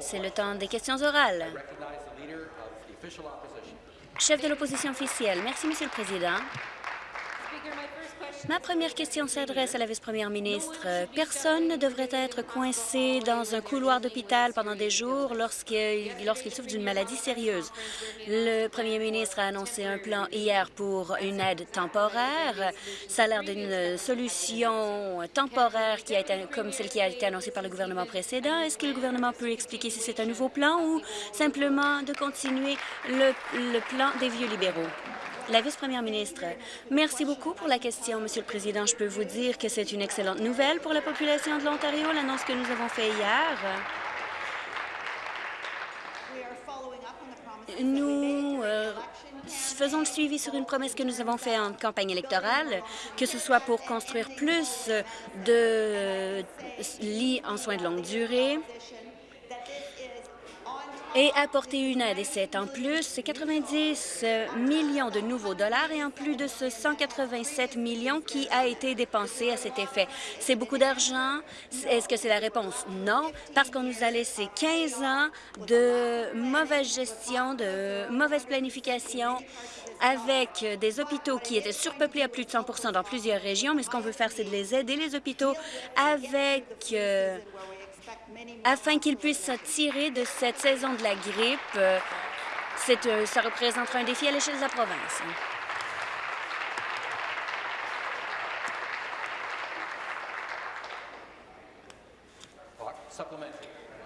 C'est le temps des questions orales. Chef de l'opposition officielle. Merci, Monsieur le Président. Ma première question s'adresse à la vice-première ministre. Personne ne devrait être coincé dans un couloir d'hôpital pendant des jours lorsqu'il souffre d'une maladie sérieuse. Le premier ministre a annoncé un plan hier pour une aide temporaire. Ça a l'air d'une solution temporaire comme celle qui a été annoncée par le gouvernement précédent. Est-ce que le gouvernement peut expliquer si c'est un nouveau plan ou simplement de continuer le plan des vieux libéraux? La vice-première ministre, merci beaucoup pour la question, Monsieur le Président. Je peux vous dire que c'est une excellente nouvelle pour la population de l'Ontario, l'annonce que nous avons faite hier. Nous euh, faisons le suivi sur une promesse que nous avons faite en campagne électorale, que ce soit pour construire plus de lits en soins de longue durée, et apporter une aide. Et c'est en plus, c'est 90 millions de nouveaux dollars et en plus de ce 187 millions qui a été dépensé à cet effet. C'est beaucoup d'argent. Est-ce que c'est la réponse? Non, parce qu'on nous a laissé 15 ans de mauvaise gestion, de mauvaise planification avec des hôpitaux qui étaient surpeuplés à plus de 100% dans plusieurs régions, mais ce qu'on veut faire, c'est de les aider, les hôpitaux, avec... Euh, afin qu'ils puissent tirer de cette saison de la grippe. Euh, euh, ça représentera un défi à l'échelle de la province.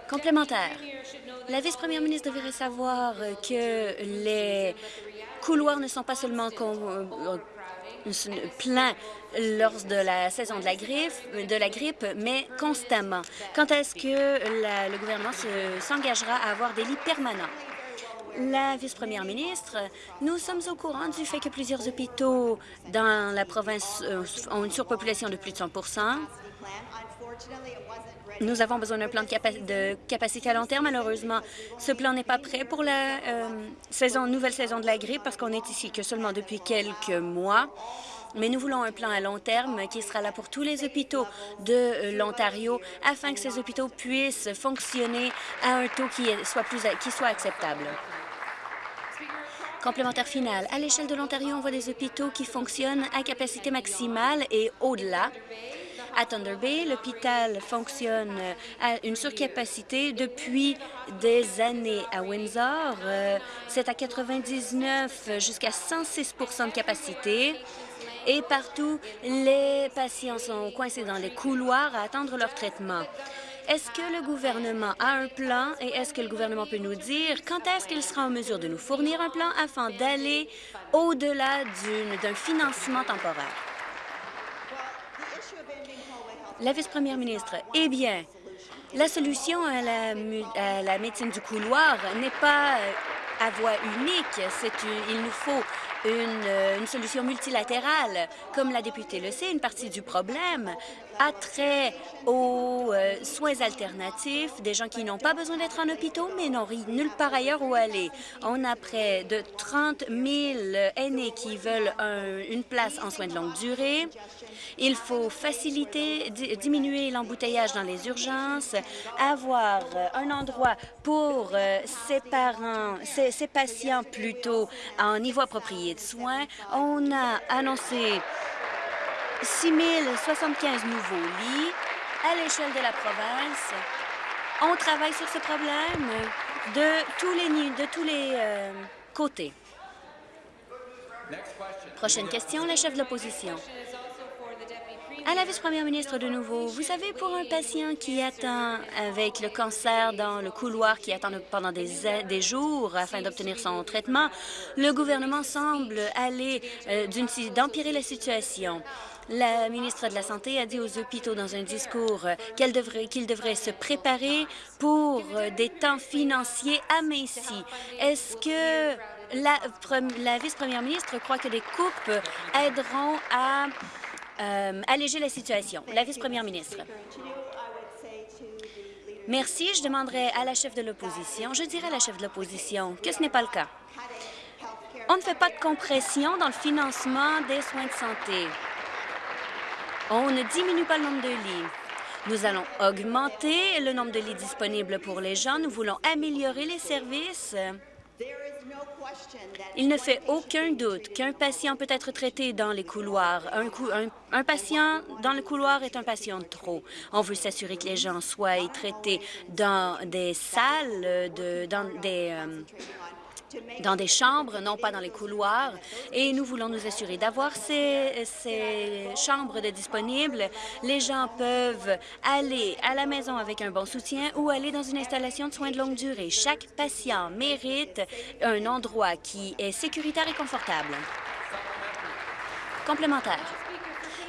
Complémentaire. La vice-première ministre devrait savoir que les couloirs ne sont pas seulement plein lors de la saison de la, grippe, de la grippe, mais constamment. Quand est-ce que le gouvernement s'engagera à avoir des lits permanents? La vice-première ministre, nous sommes au courant du fait que plusieurs hôpitaux dans la province euh, ont une surpopulation de plus de 100 nous avons besoin d'un plan de, capacité à long terme. Malheureusement, ce plan n'est pas prêt pour la euh, nouvelle saison de la grippe parce qu'on est ici que seulement depuis quelques mois. Mais nous voulons un plan à long terme qui sera là pour tous les hôpitaux de euh, l'Ontario afin que ces hôpitaux puissent fonctionner à un taux qui soit, plus, qui soit acceptable. Complémentaire final. À l'échelle de l'Ontario, on voit des hôpitaux qui fonctionnent à capacité maximale et au-delà. À Thunder Bay, l'hôpital fonctionne à une surcapacité depuis des années. À Windsor, euh, c'est à 99 jusqu'à 106% de capacité. Et partout, les patients sont coincés dans les couloirs à attendre leur traitement. Est-ce que le gouvernement a un plan et est-ce que le gouvernement peut nous dire quand est-ce qu'il sera en mesure de nous fournir un plan afin d'aller au-delà d'un financement temporaire? La vice-première ministre, eh bien, la solution à la, médecine du couloir n'est pas euh, à voie unique. il nous faut une, une, solution multilatérale. Comme la députée le sait, une partie du problème a trait aux euh, soins alternatifs, des gens qui n'ont pas besoin d'être en hôpital, mais n'ont nulle part ailleurs où aller. On a près de 30 000 aînés qui veulent une place en soins de longue durée. Il faut faciliter, diminuer l'embouteillage dans les urgences, avoir un endroit pour euh, patients plutôt en niveau approprié de soins. On a annoncé 6 075 nouveaux lits à l'échelle de la province. On travaille sur ce problème de tous les, de tous les euh, côtés. Prochaine question, la chef de l'opposition. À la vice-première ministre de nouveau, vous savez, pour un patient qui attend avec le cancer dans le couloir, qui attend pendant des, des jours afin d'obtenir son traitement, le gouvernement semble aller euh, d'empirer la situation. La ministre de la Santé a dit aux hôpitaux dans un discours qu'ils devraient, se préparer pour des temps financiers amincis. Est-ce que la, la vice-première ministre croit que des coupes aideront à euh, alléger la situation? La vice-première ministre. Merci. Je demanderai à la chef de l'opposition, je dirai à la chef de l'opposition que ce n'est pas le cas. On ne fait pas de compression dans le financement des soins de santé. On ne diminue pas le nombre de lits. Nous allons augmenter le nombre de lits disponibles pour les gens. Nous voulons améliorer les services. Il ne fait aucun doute qu'un patient peut être traité dans les couloirs. Un, patient dans le couloir est un patient de trop. On veut s'assurer que les gens soient traités dans des salles, de, dans des... Euh, dans des chambres, non pas dans les couloirs. Et nous voulons nous assurer d'avoir ces, chambres disponibles. Les gens peuvent aller à la maison avec un bon soutien ou aller dans une installation de soins de longue durée. Chaque patient mérite un endroit qui est sécuritaire et confortable. Complémentaire.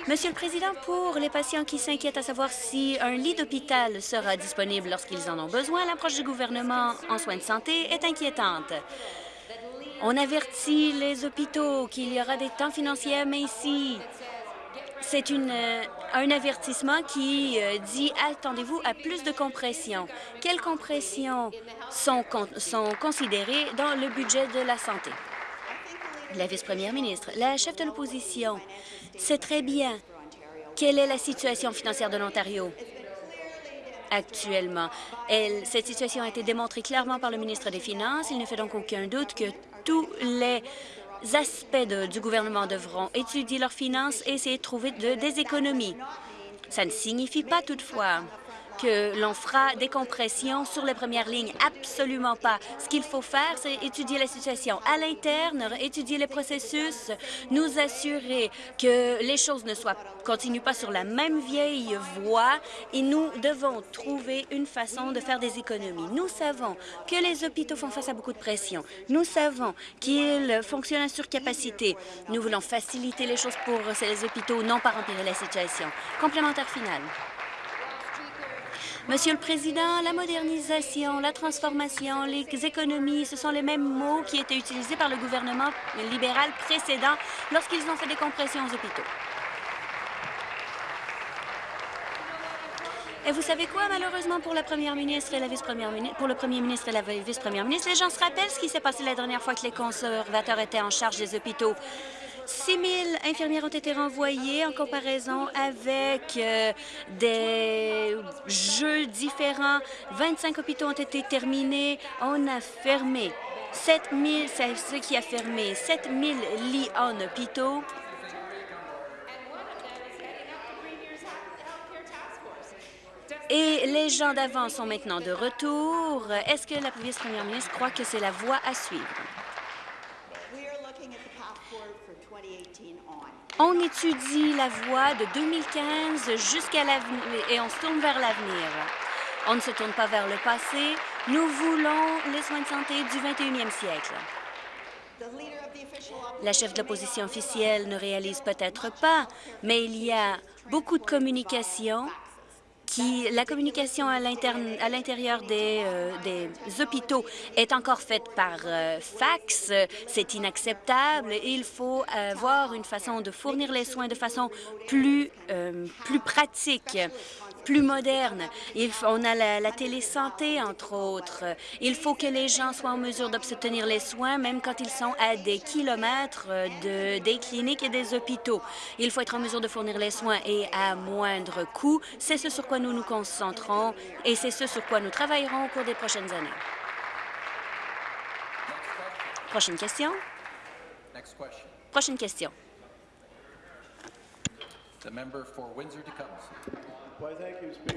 Monsieur le Président, pour les patients qui s'inquiètent à savoir si un lit d'hôpital sera disponible lorsqu'ils en ont besoin, l'approche du gouvernement en soins de santé est inquiétante. On avertit les hôpitaux qu'il y aura des temps financiers, mais ici, c'est euh, un avertissement qui euh, dit attendez-vous à plus de compression. Quelles compressions sont, sont considérées dans le budget de la santé? La vice-première ministre, la chef de l'opposition sait très bien quelle est la situation financière de l'Ontario? Actuellement. cette situation a été démontrée clairement par le ministre des Finances. Il ne fait donc aucun doute que tous les aspects du gouvernement devront étudier leurs finances et essayer de trouver des économies. Ça ne signifie pas toutefois que l'on fera des compressions sur les premières lignes. Absolument pas. Ce qu'il faut faire, c'est étudier la situation à l'interne, étudier les processus, nous assurer que les choses ne soient continuent pas sur la même vieille voie et nous devons trouver une façon de faire des économies. Nous savons que les hôpitaux font face à beaucoup de pression. Nous savons qu'ils fonctionnent à surcapacité. Nous voulons faciliter les choses pour ces hôpitaux, non pas empirer la situation. Complémentaire final. Monsieur le Président, la modernisation, la transformation, les économies, ce sont les mêmes mots qui étaient utilisés par le gouvernement libéral précédent lorsqu'ils ont fait des compressions aux hôpitaux. Et vous savez quoi, malheureusement, pour la première ministre pour le premier ministre et la vice-première ministre, les gens se rappellent ce qui s'est passé la dernière fois que les conservateurs étaient en charge des hôpitaux. 6 000 infirmières ont été renvoyées en comparaison avec euh, des jeux différents. 25 hôpitaux ont été terminés. On a fermé 7 000, c'est ce qui a fermé 7 000 lits en hôpitaux. Et les gens d'avant sont maintenant de retour. Est-ce que la vice-première ministre croit que c'est la voie à suivre? On étudie la voie de 2015 jusqu'à l'avenir et on se tourne vers l'avenir. On ne se tourne pas vers le passé. Nous voulons les soins de santé du 21e siècle. La chef de l'opposition officielle ne réalise peut-être pas, mais il y a beaucoup de communication la communication à l'intérieur euh, des, hôpitaux est encore faite par euh, fax. C'est inacceptable. Il faut avoir une façon de fournir les soins de façon plus, euh, plus pratique plus moderne. Il, on a la, la télésanté, entre autres. Il faut que les gens soient en mesure d'obtenir les soins, même quand ils sont à des kilomètres de, des cliniques et des hôpitaux. Il faut être en mesure de fournir les soins et à moindre coût. C'est ce sur quoi nous nous concentrons et c'est ce sur quoi nous travaillerons au cours des prochaines années. Prochaine question. Prochaine question.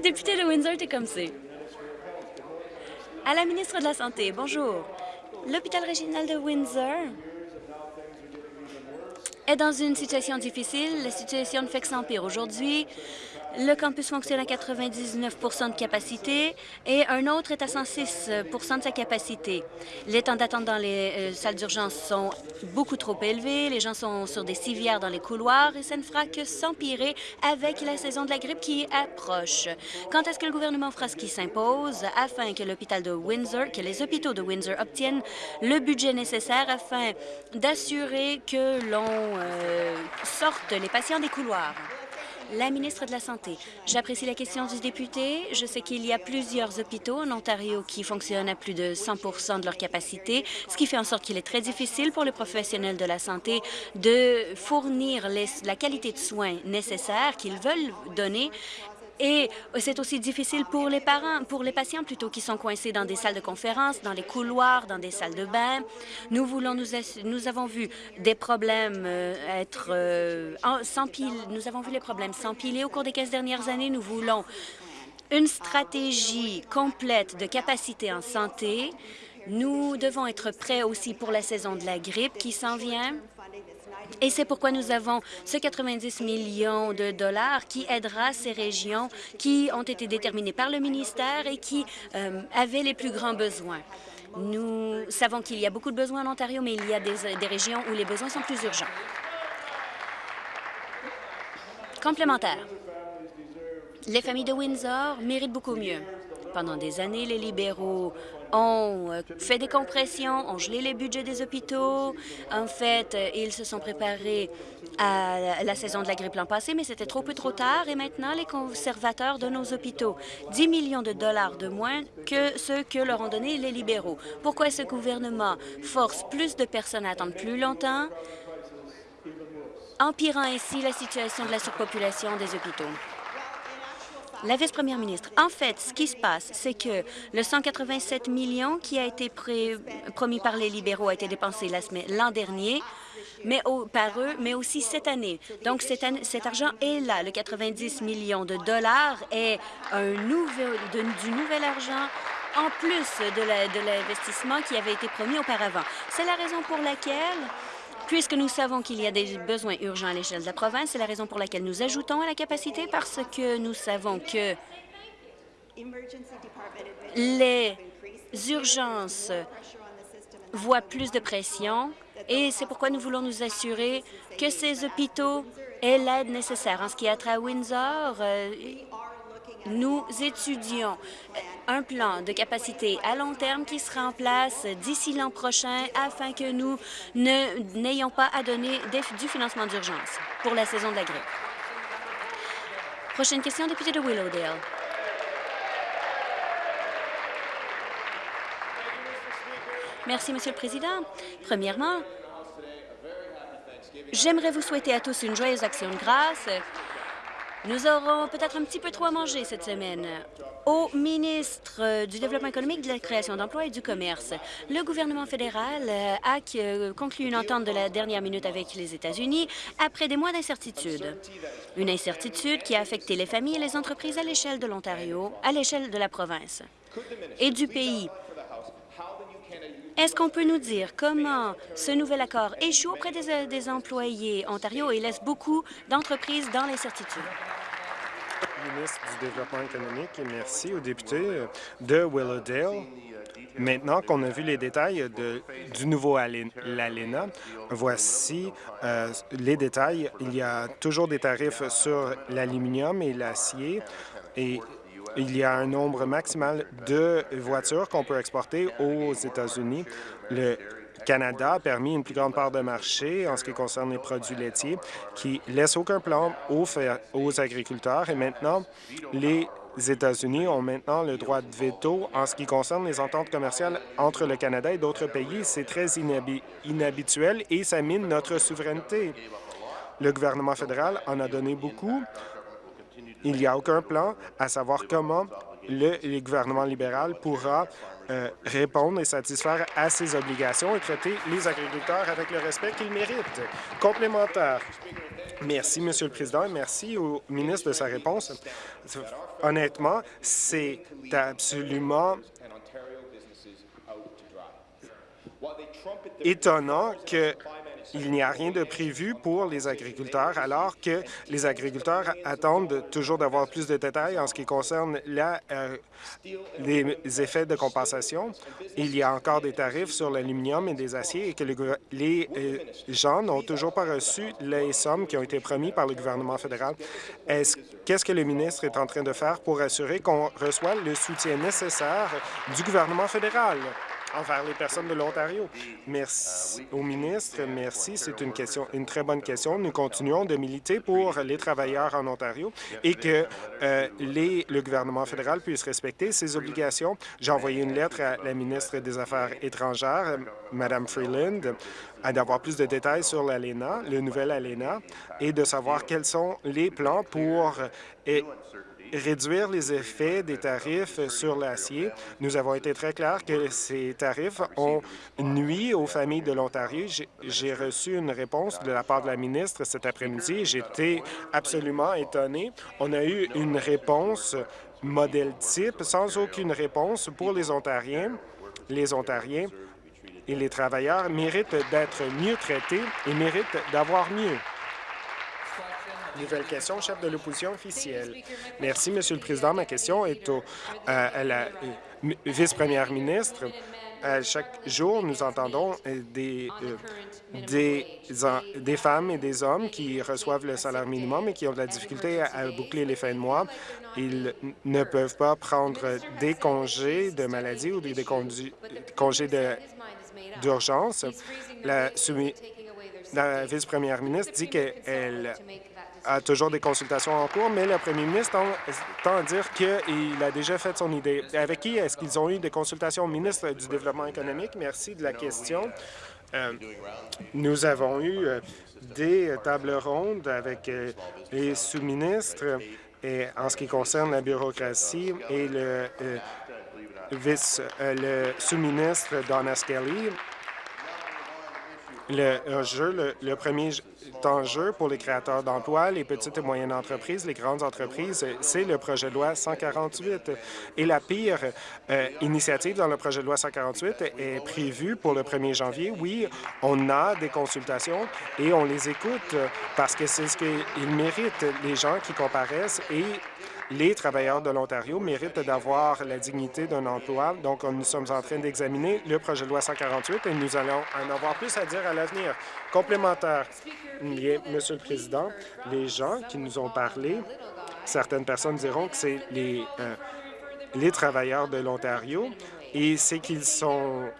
Député de Windsor-Tecumseh. À la ministre de la Santé, bonjour. L'hôpital régional de Windsor est dans une situation difficile. La situation ne fait que s'empirer. Aujourd'hui, le campus fonctionne à 99% de capacité et un autre est à 106% de sa capacité. Les temps d'attente dans les euh, salles d'urgence sont beaucoup trop élevés, les gens sont sur des civières dans les couloirs et ça ne fera que s'empirer avec la saison de la grippe qui approche. Quand est-ce que le gouvernement fera ce qui s'impose? Afin que l'hôpital de Windsor, que les hôpitaux de Windsor obtiennent le budget nécessaire afin d'assurer que l'on euh, sorte les patients des couloirs? La ministre de la Santé, j'apprécie la question du député. Je sais qu'il y a plusieurs hôpitaux en Ontario qui fonctionnent à plus de 100% de leur capacité, ce qui fait en sorte qu'il est très difficile pour les professionnels de la santé de fournir la qualité de soins nécessaire qu'ils veulent donner Et c'est aussi difficile pour les parents, pour les patients plutôt, qui sont coincés dans des salles de conférence, dans les couloirs, dans des salles de bain. Nous voulons nous, avons vu des problèmes euh, être euh. Nous avons vu les problèmes s'empiler au cours des 15 dernières années. Nous voulons une stratégie complète de capacité en santé. Nous devons être prêts aussi pour la saison de la grippe qui s'en vient. Et c'est pourquoi nous avons ce 90 millions de dollars qui aidera ces régions qui ont été déterminées par le ministère et qui euh, avaient les plus grands besoins. Nous savons qu'il y a beaucoup de besoins en Ontario, mais il y a des, des régions où les besoins sont plus urgents. Complémentaire. Les familles de Windsor méritent beaucoup mieux. Pendant des années, les libéraux ont euh, fait des compressions, ont gelé les budgets des hôpitaux. En fait, euh, ils se sont préparés à la saison de la grippe l'an passé, mais c'était trop peu trop tard. Et maintenant, les conservateurs de nos hôpitaux 10 millions de dollars de moins que ceux que leur ont donné les libéraux. Pourquoi ce gouvernement force plus de personnes à attendre plus longtemps, empirant ainsi la situation de la surpopulation des hôpitaux? La vice-première ministre, en fait, ce qui se passe, c'est que le 187 millions qui a été promis par les libéraux a été dépensé l'an dernier mais par eux, mais aussi cette année. Donc, cet argent est là. Le 90 millions de dollars est du nouvel argent en plus de l'investissement qui avait été promis auparavant. C'est la raison pour laquelle Puisque nous savons qu'il y a des besoins urgents à l'échelle de la province, c'est la raison pour laquelle nous ajoutons à la capacité parce que nous savons que les urgences voient plus de pression et c'est pourquoi nous voulons nous assurer que ces hôpitaux aient l'aide nécessaire. En ce qui a trait à Windsor, euh, nous étudions un plan de capacité à long terme qui sera en place d'ici l'an prochain afin que nous n'ayons pas à donner du financement d'urgence pour la saison de la grippe. Prochaine question, député de Willowdale. Merci, Monsieur le Président. Premièrement, j'aimerais vous souhaiter à tous une joyeuse action de grâce nous aurons peut-être un petit peu trop à manger cette semaine. Au ministre du Développement économique, de la création d'emplois et du commerce, le gouvernement fédéral euh, a conclu une entente de la dernière minute avec les États-Unis après des mois d'incertitude. Une incertitude qui a affecté les familles et les entreprises à l'échelle de l'Ontario, à l'échelle de la province et du pays. Est-ce qu'on peut nous dire comment ce nouvel accord échoue auprès des, euh, des employés Ontario et laisse beaucoup d'entreprises dans l'incertitude? ministre du Développement économique merci aux députés de Willowdale. Maintenant qu'on a vu les détails de, du nouveau l'ALENA, voici euh, les détails. Il y a toujours des tarifs sur l'aluminium et l'acier et il y a un nombre maximal de voitures qu'on peut exporter aux États-Unis. Le Canada a permis une plus grande part de marché en ce qui concerne les produits laitiers, qui laisse aucun plan aux, aux agriculteurs. Et maintenant, les États-Unis ont maintenant le droit de veto en ce qui concerne les ententes commerciales entre le Canada et d'autres pays. C'est très inhabituel et ça mine notre souveraineté. Le gouvernement fédéral en a donné beaucoup il n'y a aucun plan à savoir comment le, gouvernement libéral pourra euh, répondre et satisfaire à ses obligations et traiter les agriculteurs avec le respect qu'ils méritent. Complémentaire. Merci, Monsieur le Président, et merci au ministre de sa réponse. Honnêtement, c'est absolument étonnant que il n'y a rien de prévu pour les agriculteurs, alors que les agriculteurs attendent toujours d'avoir plus de détails en ce qui concerne euh, les effets de compensation. Il y a encore des tarifs sur l'aluminium et des aciers et que les euh, gens n'ont toujours pas reçu les sommes qui ont été promises par le gouvernement fédéral. Qu'est-ce que le ministre est en train de faire pour assurer qu'on reçoit le soutien nécessaire du gouvernement fédéral? Envers les personnes de l'Ontario. Merci au ministre. Merci. C'est une question, une très bonne question. Nous continuons de militer pour les travailleurs en Ontario et que euh, le gouvernement fédéral puisse respecter ses obligations. J'ai envoyé une lettre à la ministre des Affaires étrangères, Mme Freeland, d'avoir plus de détails sur l'ALENA, le nouvel ALENA, et de savoir quels sont les plans pour réduire les effets des tarifs sur l'acier. Nous avons été très clairs que ces tarifs ont nuit aux familles de l'Ontario. J'ai reçu une réponse de la part de la ministre cet après-midi. J'étais absolument étonné. On a eu une réponse modèle type sans aucune réponse pour les Ontariens. Les Ontariens et les travailleurs méritent d'être mieux traités et méritent d'avoir mieux. Nouvelle question, chef de l'opposition officielle. Merci, Monsieur le Président. Ma question est au, euh, à la euh, vice-première ministre. chaque jour, nous entendons euh, des, des, des, femmes et des hommes qui reçoivent le salaire minimum et qui ont de la difficulté à, boucler les fins de mois. Ils ne peuvent pas prendre des congés de maladie ou des, congés d'urgence. La, la vice-première ministre dit qu'elle a toujours des consultations en cours, mais le premier ministre tend, à dire qu'il a déjà fait son idée. Avec qui est-ce qu'ils ont eu des consultations au ministre du Développement économique? Merci de la question. Euh, nous avons eu euh, des tables rondes avec euh, les sous-ministres et en ce qui concerne la bureaucratie et le vice, le sous-ministre Donna Skelly. Le, jeu, le premier enjeu pour les créateurs d'emplois, les petites et moyennes entreprises, les grandes entreprises, c'est le projet de loi 148. Et la pire euh, initiative dans le projet de loi 148 est prévue pour le 1er janvier. Oui, on a des consultations et on les écoute parce que c'est ce qu'ils méritent, les gens qui comparaissent et les travailleurs de l'Ontario méritent d'avoir la dignité d'un emploi. Donc, nous sommes en train d'examiner le projet de loi 148 et nous allons en avoir plus à dire à l'avenir. Complémentaire. Monsieur le Président, les gens qui nous ont parlé, certaines personnes diront que c'est les, euh, les travailleurs de l'Ontario et c'est qu'ils sont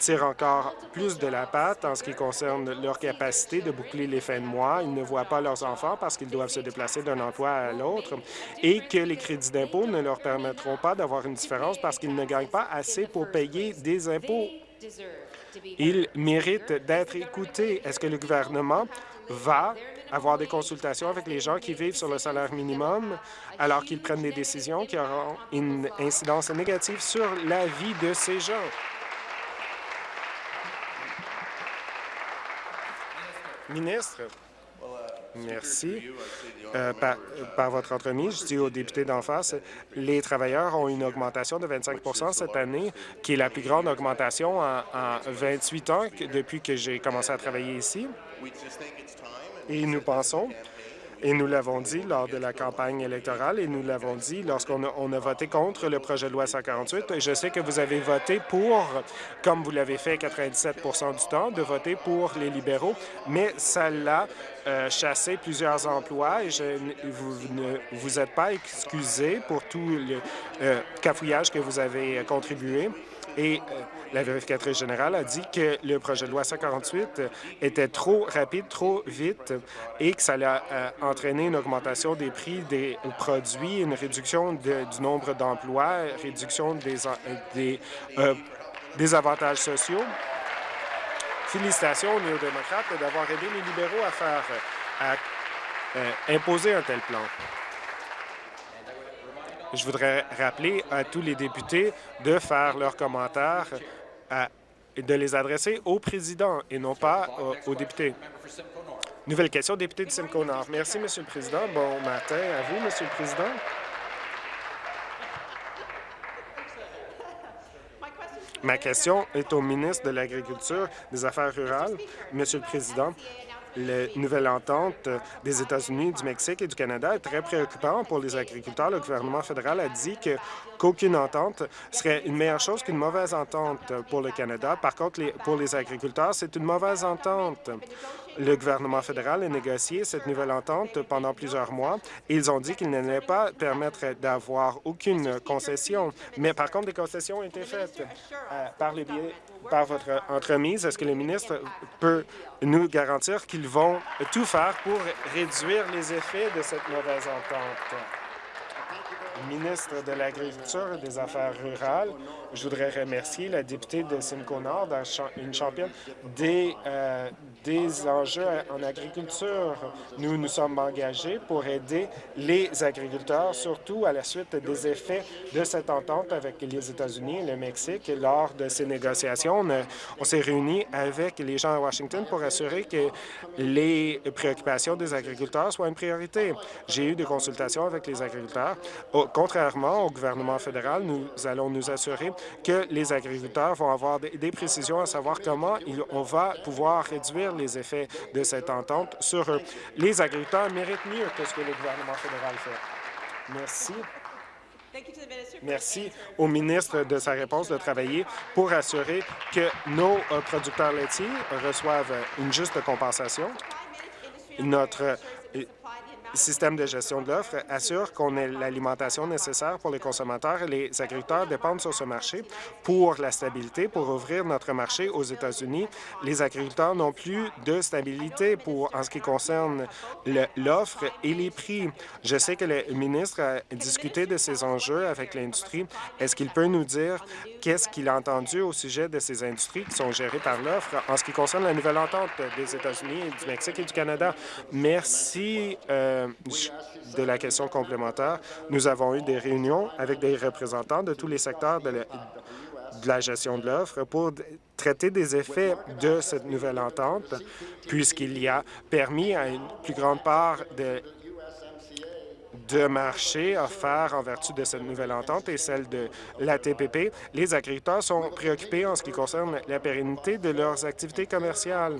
tirent encore plus de la patte en ce qui concerne leur capacité de boucler les fins de mois. Ils ne voient pas leurs enfants parce qu'ils doivent se déplacer d'un emploi à l'autre et que les crédits d'impôt ne leur permettront pas d'avoir une différence parce qu'ils ne gagnent pas assez pour payer des impôts. Ils méritent d'être écoutés. Est-ce que le gouvernement va avoir des consultations avec les gens qui vivent sur le salaire minimum alors qu'ils prennent des décisions qui auront une incidence négative sur la vie de ces gens? Ministre, Merci. Euh, par, votre entremise, je dis aux députés d'en face, les travailleurs ont une augmentation de 25% cette année, qui est la plus grande augmentation en, en 28 ans depuis que j'ai commencé à travailler ici. Et nous pensons et nous l'avons dit lors de la campagne électorale et nous l'avons dit lorsqu'on a, voté contre le projet de loi 148. Et je sais que vous avez voté pour, comme vous l'avez fait 97% du temps, de voter pour les libéraux, mais ça l'a euh, chassé plusieurs emplois et je, vous ne vous êtes pas excusé pour tout le euh, cafouillage que vous avez contribué. Et euh, la vérificatrice générale a dit que le projet de loi 148 était trop rapide, trop vite et que ça allait euh, entraîner une augmentation des prix des produits, une réduction du nombre d'emplois, réduction des, euh, des, avantages sociaux. Félicitations aux néo-démocrates d'avoir aidé les libéraux à faire à, imposer un tel plan. Je voudrais rappeler à tous les députés de faire leurs commentaires et de les adresser au président et non pas aux, députés. Nouvelle question, député de Simcoe-Nord. Merci, Monsieur le Président. Bon matin à vous, Monsieur le Président. Ma question est au ministre de l'Agriculture, des Affaires rurales. Monsieur le Président, la nouvelle entente des États-Unis, du Mexique et du Canada est très préoccupant pour les agriculteurs. Le gouvernement fédéral a dit qu'aucune entente serait une meilleure chose qu'une mauvaise entente pour le Canada. Par contre, pour les agriculteurs, c'est une mauvaise entente. Le gouvernement fédéral a négocié cette nouvelle entente pendant plusieurs mois ils ont dit qu'ils n'allaient pas permettre d'avoir aucune concession. Mais par contre, des concessions ont été faites euh, par, les par votre entremise. Est-ce que le ministre peut nous garantir qu'ils vont tout faire pour réduire les effets de cette mauvaise entente? Ministre de l'Agriculture et des Affaires rurales. Je voudrais remercier la députée de Simcoe Nord, une championne des, euh, des enjeux en agriculture. Nous nous sommes engagés pour aider les agriculteurs, surtout à la suite des effets de cette entente avec les États-Unis et le Mexique. Lors de ces négociations, on, on s'est réunis avec les gens à Washington pour assurer que les préoccupations des agriculteurs soient une priorité. J'ai eu des consultations avec les agriculteurs. Contrairement au gouvernement fédéral, nous allons nous assurer que les agriculteurs vont avoir des précisions à savoir comment on va pouvoir réduire les effets de cette entente sur eux. Les agriculteurs méritent mieux que ce que le gouvernement fédéral fait. Merci. Merci au ministre de sa réponse de travailler pour assurer que nos euh, producteurs laitiers reçoivent une juste compensation. Notre système de gestion de l'offre assure qu'on ait l'alimentation nécessaire pour les consommateurs et les agriculteurs dépendent sur ce marché pour la stabilité, pour ouvrir notre marché aux États-Unis. Les agriculteurs n'ont plus de stabilité pour en ce qui concerne l'offre et les prix. Je sais que le ministre a discuté de ces enjeux avec l'industrie. Est-ce qu'il peut nous dire qu'est-ce qu'il a entendu au sujet de ces industries qui sont gérées par l'offre en ce qui concerne la nouvelle entente des États-Unis, du Mexique et du Canada? Merci. Euh, de la question complémentaire, nous avons eu des réunions avec des représentants de tous les secteurs de la, gestion de l'offre pour traiter des effets de cette nouvelle entente, puisqu'il y a permis à une plus grande part de de marché offerts en vertu de cette nouvelle entente et celle de la TPP. Les agriculteurs sont préoccupés en ce qui concerne la pérennité de leurs activités commerciales.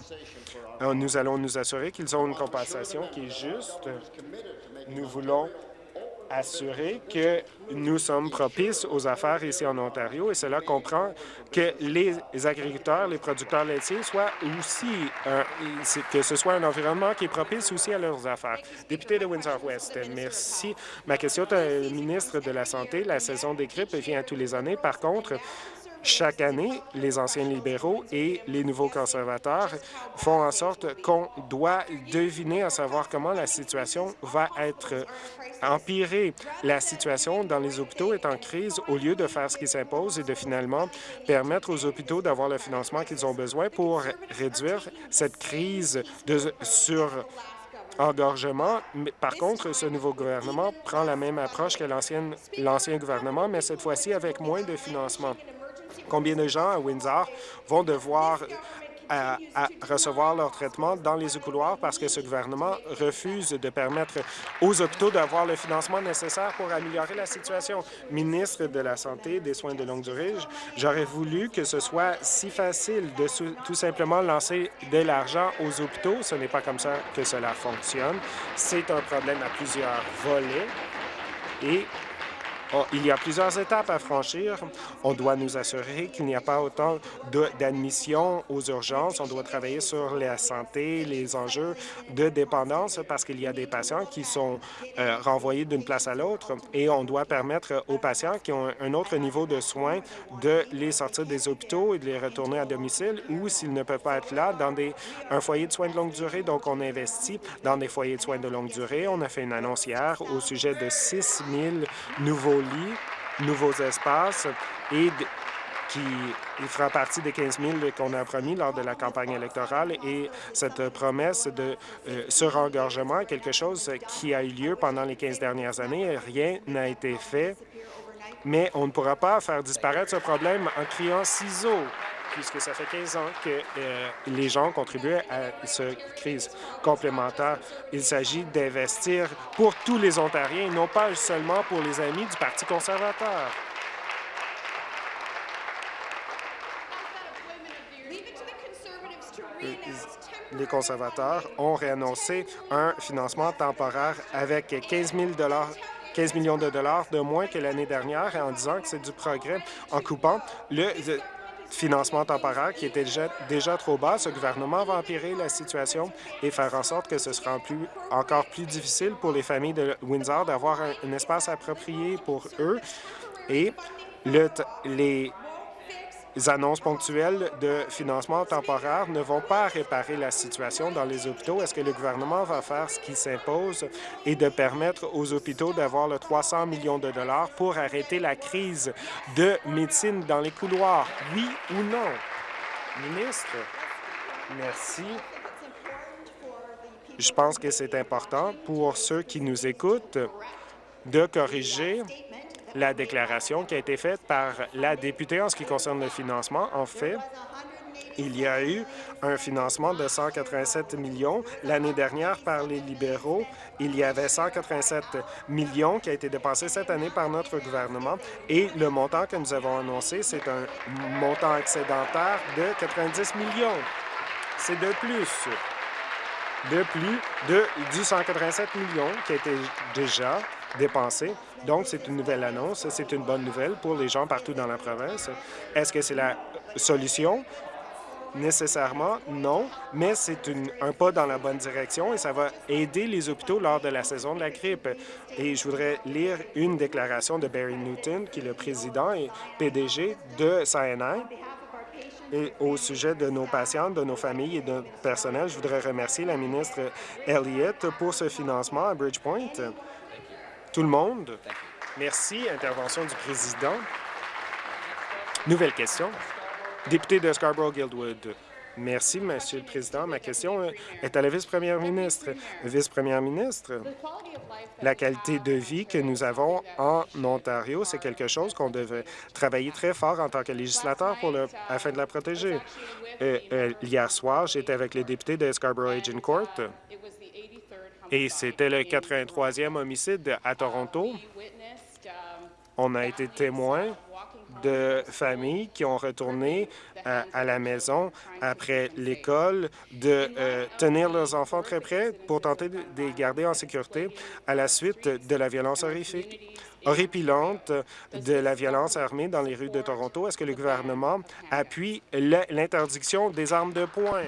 Nous allons nous assurer qu'ils ont une compensation qui est juste. Nous voulons assurer que nous sommes propices aux affaires ici en Ontario et cela comprend que les agriculteurs, les producteurs laitiers soient aussi, que ce soit un environnement qui est propice aussi à leurs affaires. Député de Windsor-West, merci. Ma question est au ministre de la Santé. La saison des grippes vient tous les années. Par contre, chaque année, les anciens libéraux et les nouveaux conservateurs font en sorte qu'on doit deviner à savoir comment la situation va être empirée. La situation dans les hôpitaux est en crise au lieu de faire ce qui s'impose et de finalement permettre aux hôpitaux d'avoir le financement qu'ils ont besoin pour réduire cette crise de, sur engorgement. Par contre, ce nouveau gouvernement prend la même approche que l'ancien gouvernement, mais cette fois-ci avec moins de financement. Combien de gens à Windsor vont devoir à, recevoir leur traitement dans les couloirs parce que ce gouvernement refuse de permettre aux hôpitaux d'avoir le financement nécessaire pour améliorer la situation. Ministre de la Santé et des soins de longue durée, j'aurais voulu que ce soit si facile de tout simplement lancer de l'argent aux hôpitaux. Ce n'est pas comme ça que cela fonctionne. C'est un problème à plusieurs volets et Oh, il y a plusieurs étapes à franchir. On doit nous assurer qu'il n'y a pas autant d'admissions aux urgences. On doit travailler sur la santé, les enjeux de dépendance parce qu'il y a des patients qui sont euh, renvoyés d'une place à l'autre et on doit permettre aux patients qui ont un autre niveau de soins de les sortir des hôpitaux et de les retourner à domicile ou s'ils ne peuvent pas être là, dans des, un foyer de soins de longue durée. Donc, on investit dans des foyers de soins de longue durée. On a fait une annonce hier au sujet de 6 000 nouveaux nouveaux espaces et qui fera partie des 15 000 qu'on a promis lors de la campagne électorale. Et cette promesse de euh, surengorgement est quelque chose qui a eu lieu pendant les 15 dernières années. Rien n'a été fait, mais on ne pourra pas faire disparaître ce problème en criant ciseaux puisque ça fait 15 ans que euh, les gens contribuent à cette crise complémentaire. Il s'agit d'investir pour tous les Ontariens, non pas seulement pour les amis du Parti conservateur. Les conservateurs ont réannoncé un financement temporaire avec 15 000 15 millions de dollars de moins que l'année dernière en disant que c'est du progrès en coupant le financement temporaire qui était déjà, déjà trop bas. Ce gouvernement va empirer la situation et faire en sorte que ce sera encore plus difficile pour les familles de Windsor d'avoir un, espace approprié pour eux. Et le, les annonces ponctuelles de financement temporaire ne vont pas réparer la situation dans les hôpitaux. Est-ce que le gouvernement va faire ce qui s'impose et de permettre aux hôpitaux d'avoir le 300 millions de dollars pour arrêter la crise de médecine dans les couloirs? Oui ou non? Ministre, merci. Je pense que c'est important pour ceux qui nous écoutent de corriger la déclaration qui a été faite par la députée en ce qui concerne le financement. En fait, il y a eu un financement de 187 millions. L'année dernière, par les libéraux, il y avait 187 millions qui a été dépensé cette année par notre gouvernement. Et le montant que nous avons annoncé, c'est un montant excédentaire de 90 millions. C'est de plus de plus de 187 millions qui a été déjà dépensé. Donc, c'est une nouvelle annonce. C'est une bonne nouvelle pour les gens partout dans la province. Est-ce que c'est la solution? Nécessairement, non, mais c'est un pas dans la bonne direction et ça va aider les hôpitaux lors de la saison de la grippe. Et je voudrais lire une déclaration de Barry Newton, qui est le président et PDG de SANI. Et au sujet de nos patients, de nos familles et de notre personnel, je voudrais remercier la ministre Elliott pour ce financement à Bridgepoint. Tout le monde. Merci. Intervention du président. Nouvelle question. Député de Scarborough-Guildwood. Merci, Monsieur le Président. Ma question est à la vice-première ministre. Vice-première ministre, la qualité de vie que nous avons en Ontario, c'est quelque chose qu'on devait travailler très fort en tant que législateur pour le, afin de la protéger. Euh, euh, hier soir, j'étais avec les députés de Scarborough Agent Court et c'était le 83e homicide à Toronto. On a été témoin de familles qui ont retourné à, la maison après l'école, de euh, tenir leurs enfants très près pour tenter de, les garder en sécurité à la suite de la violence horrifique horripilante de la violence armée dans les rues de Toronto. Est-ce que le gouvernement appuie l'interdiction des armes de poing?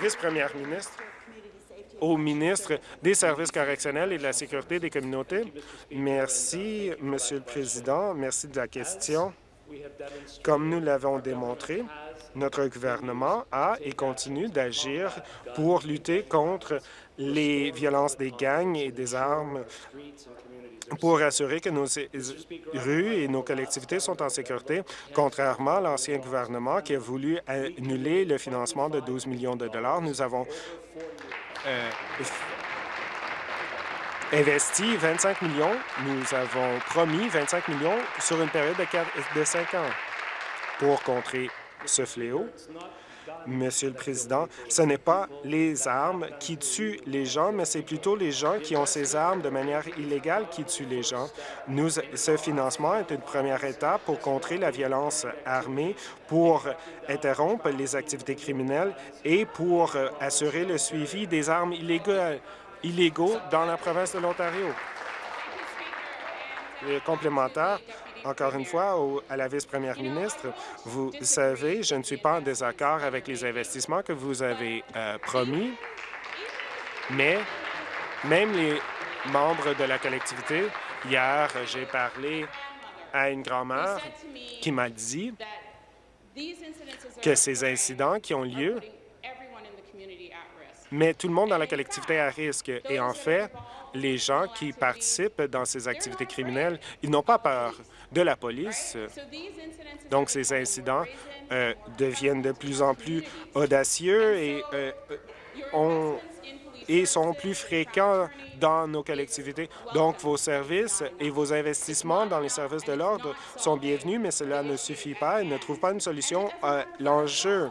Vice-première ministre au ministre des Services correctionnels et de la Sécurité des communautés. Merci, Monsieur le Président. Merci de la question. Comme nous l'avons démontré, notre gouvernement a et continue d'agir pour lutter contre les violences des gangs et des armes pour assurer que nos rues et nos collectivités sont en sécurité, contrairement à l'ancien gouvernement qui a voulu annuler le financement de 12 millions de dollars. Nous avons euh, investi 25 millions. Nous avons promis 25 millions sur une période de, 4, de 5 ans pour contrer ce fléau. Monsieur le Président, ce n'est pas les armes qui tuent les gens, mais c'est plutôt les gens qui ont ces armes de manière illégale qui tuent les gens. Ce financement est une première étape pour contrer la violence armée, pour interrompre les activités criminelles et pour assurer le suivi des armes illégales, illégaux dans la province de l'Ontario. Complémentaire, encore une fois, à la vice-première ministre, vous savez, je ne suis pas en désaccord avec les investissements que vous avez euh, promis, mais même les membres de la collectivité, hier, j'ai parlé à une grand-mère qui m'a dit que ces incidents qui ont lieu mais tout le monde dans la collectivité à risque. Et en fait, les gens qui participent dans ces activités criminelles, ils n'ont pas peur de la police. Donc, ces incidents euh, deviennent de plus en plus audacieux et, euh, et sont plus fréquents dans nos collectivités. Donc, vos services et vos investissements dans les services de l'ordre sont bienvenus, mais cela ne suffit pas et ne trouve pas une solution à l'enjeu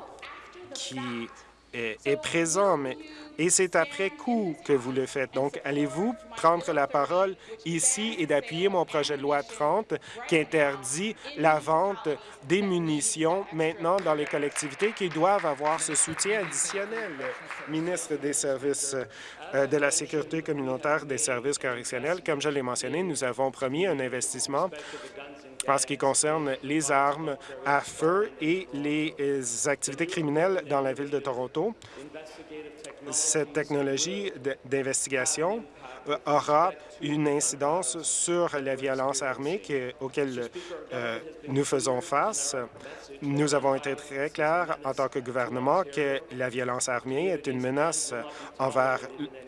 qui est, présent, et c'est après coup que vous le faites. Donc, allez-vous prendre la parole ici et d'appuyer mon projet de loi 30 qui interdit la vente des munitions maintenant dans les collectivités qui doivent avoir ce soutien additionnel? Ministre des Services euh, de la Sécurité communautaire des services correctionnels, comme je l'ai mentionné, nous avons promis un investissement en ce qui concerne les armes à feu et les euh, activités criminelles dans la ville de Toronto. Cette technologie d'investigation euh, aura une incidence sur la violence armée auquel euh, nous faisons face. Nous avons été très clairs en tant que gouvernement que la violence armée est une menace envers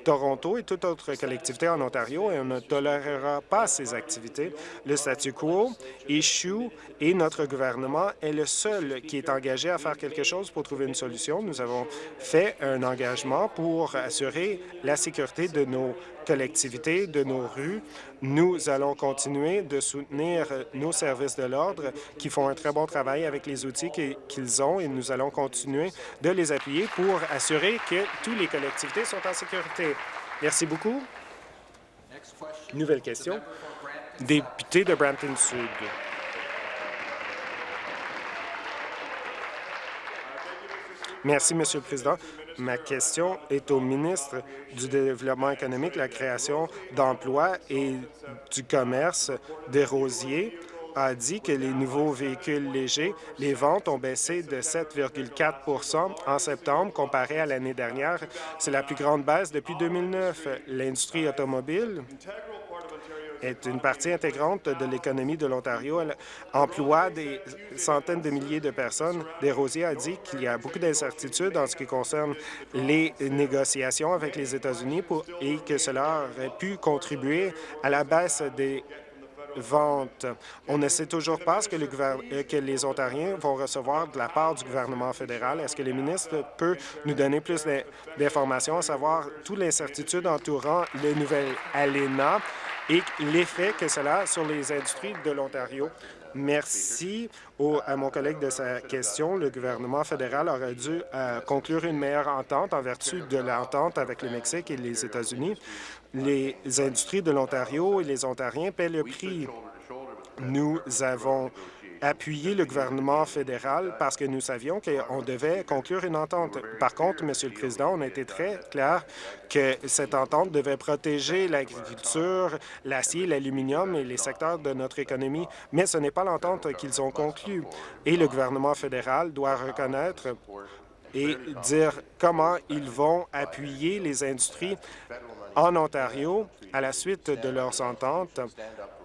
Toronto et toute autre collectivité en Ontario et on ne tolérera pas ces activités. Le statu quo échoue et notre gouvernement est le seul qui est engagé à faire quelque chose pour trouver une solution. Nous avons fait un engagement pour assurer la sécurité de nos collectivités, de nos rues. Nous allons continuer de soutenir nos services de l'ordre qui font un très bon travail avec les outils qu'ils ont et nous allons continuer de les appuyer pour assurer que toutes les collectivités sont en sécurité. Merci beaucoup. Nouvelle question. Député de Brampton Sud. Merci, Monsieur le Président. Ma question est au ministre du Développement économique, la création d'emplois et du commerce des rosiers a dit que les nouveaux véhicules légers, les ventes ont baissé de 7,4% en septembre comparé à l'année dernière. C'est la plus grande baisse depuis 2009. L'industrie automobile? Est une partie intégrante de l'économie de l'Ontario. Elle emploie des centaines de milliers de personnes. Desrosiers a dit qu'il y a beaucoup d'incertitudes en ce qui concerne les négociations avec les États-Unis et que cela aurait pu contribuer à la baisse des On ne sait toujours pas ce euh, que les Ontariens vont recevoir de la part du gouvernement fédéral. Est-ce que le ministre peut nous donner plus d'informations, à savoir toute l'incertitude entourant le nouvel ALENA et l'effet que cela a sur les industries de l'Ontario? Merci à mon collègue de sa question. Le gouvernement fédéral aurait dû euh, conclure une meilleure entente en vertu de l'entente avec le Mexique et les États-Unis. Les industries de l'Ontario et les Ontariens paient le prix. Nous avons appuyer le gouvernement fédéral parce que nous savions qu'on devait conclure une entente. Par contre, Monsieur le Président, on a été très clair que cette entente devait protéger l'agriculture, l'acier, l'aluminium et les secteurs de notre économie, mais ce n'est pas l'entente qu'ils ont conclue. Et le gouvernement fédéral doit reconnaître et dire comment ils vont appuyer les industries en Ontario à la suite de leurs ententes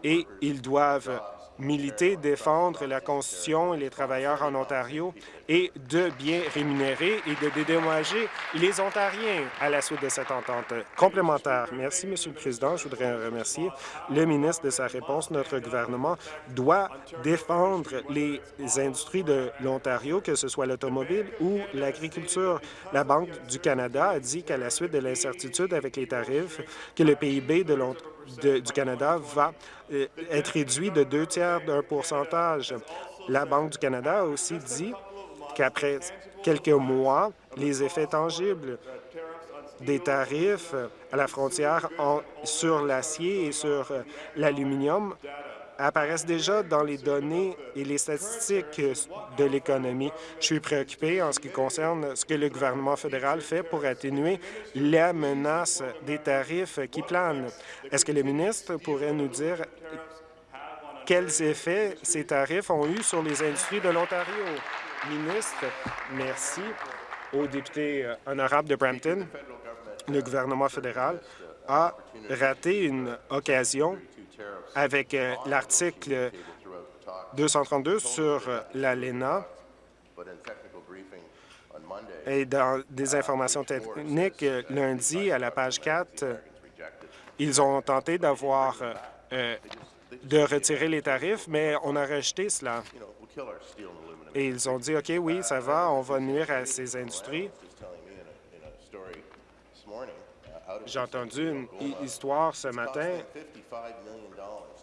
et ils doivent militer, défendre la Constitution et les travailleurs en Ontario et de bien rémunérer et de dédommager les Ontariens à la suite de cette entente complémentaire. Merci, Monsieur le Président. Je voudrais remercier le ministre de sa réponse. Notre gouvernement doit défendre les industries de l'Ontario, que ce soit l'automobile ou l'agriculture. La Banque du Canada a dit qu'à la suite de l'incertitude avec les tarifs, que le PIB de du Canada va euh, être réduit de deux tiers d'un pourcentage. La Banque du Canada a aussi dit qu'après quelques mois, les effets tangibles des tarifs à la frontière sur l'acier et sur euh, l'aluminium apparaissent déjà dans les données et les statistiques de l'économie. Je suis préoccupé en ce qui concerne ce que le gouvernement fédéral fait pour atténuer la menace des tarifs qui planent. Est-ce que le ministre pourrait nous dire quels effets ces tarifs ont eu sur les industries de l'Ontario? Ministre, merci au député euh, honorable de Brampton. Le gouvernement fédéral a raté une occasion avec euh, l'article 232 sur euh, l'ALENA et dans des informations techniques, euh, lundi, à la page 4, ils ont tenté d'avoir de retirer les tarifs, mais on a rejeté cela. Et ils ont dit, OK, oui, ça va, on va nuire à ces industries. J'ai entendu une histoire ce matin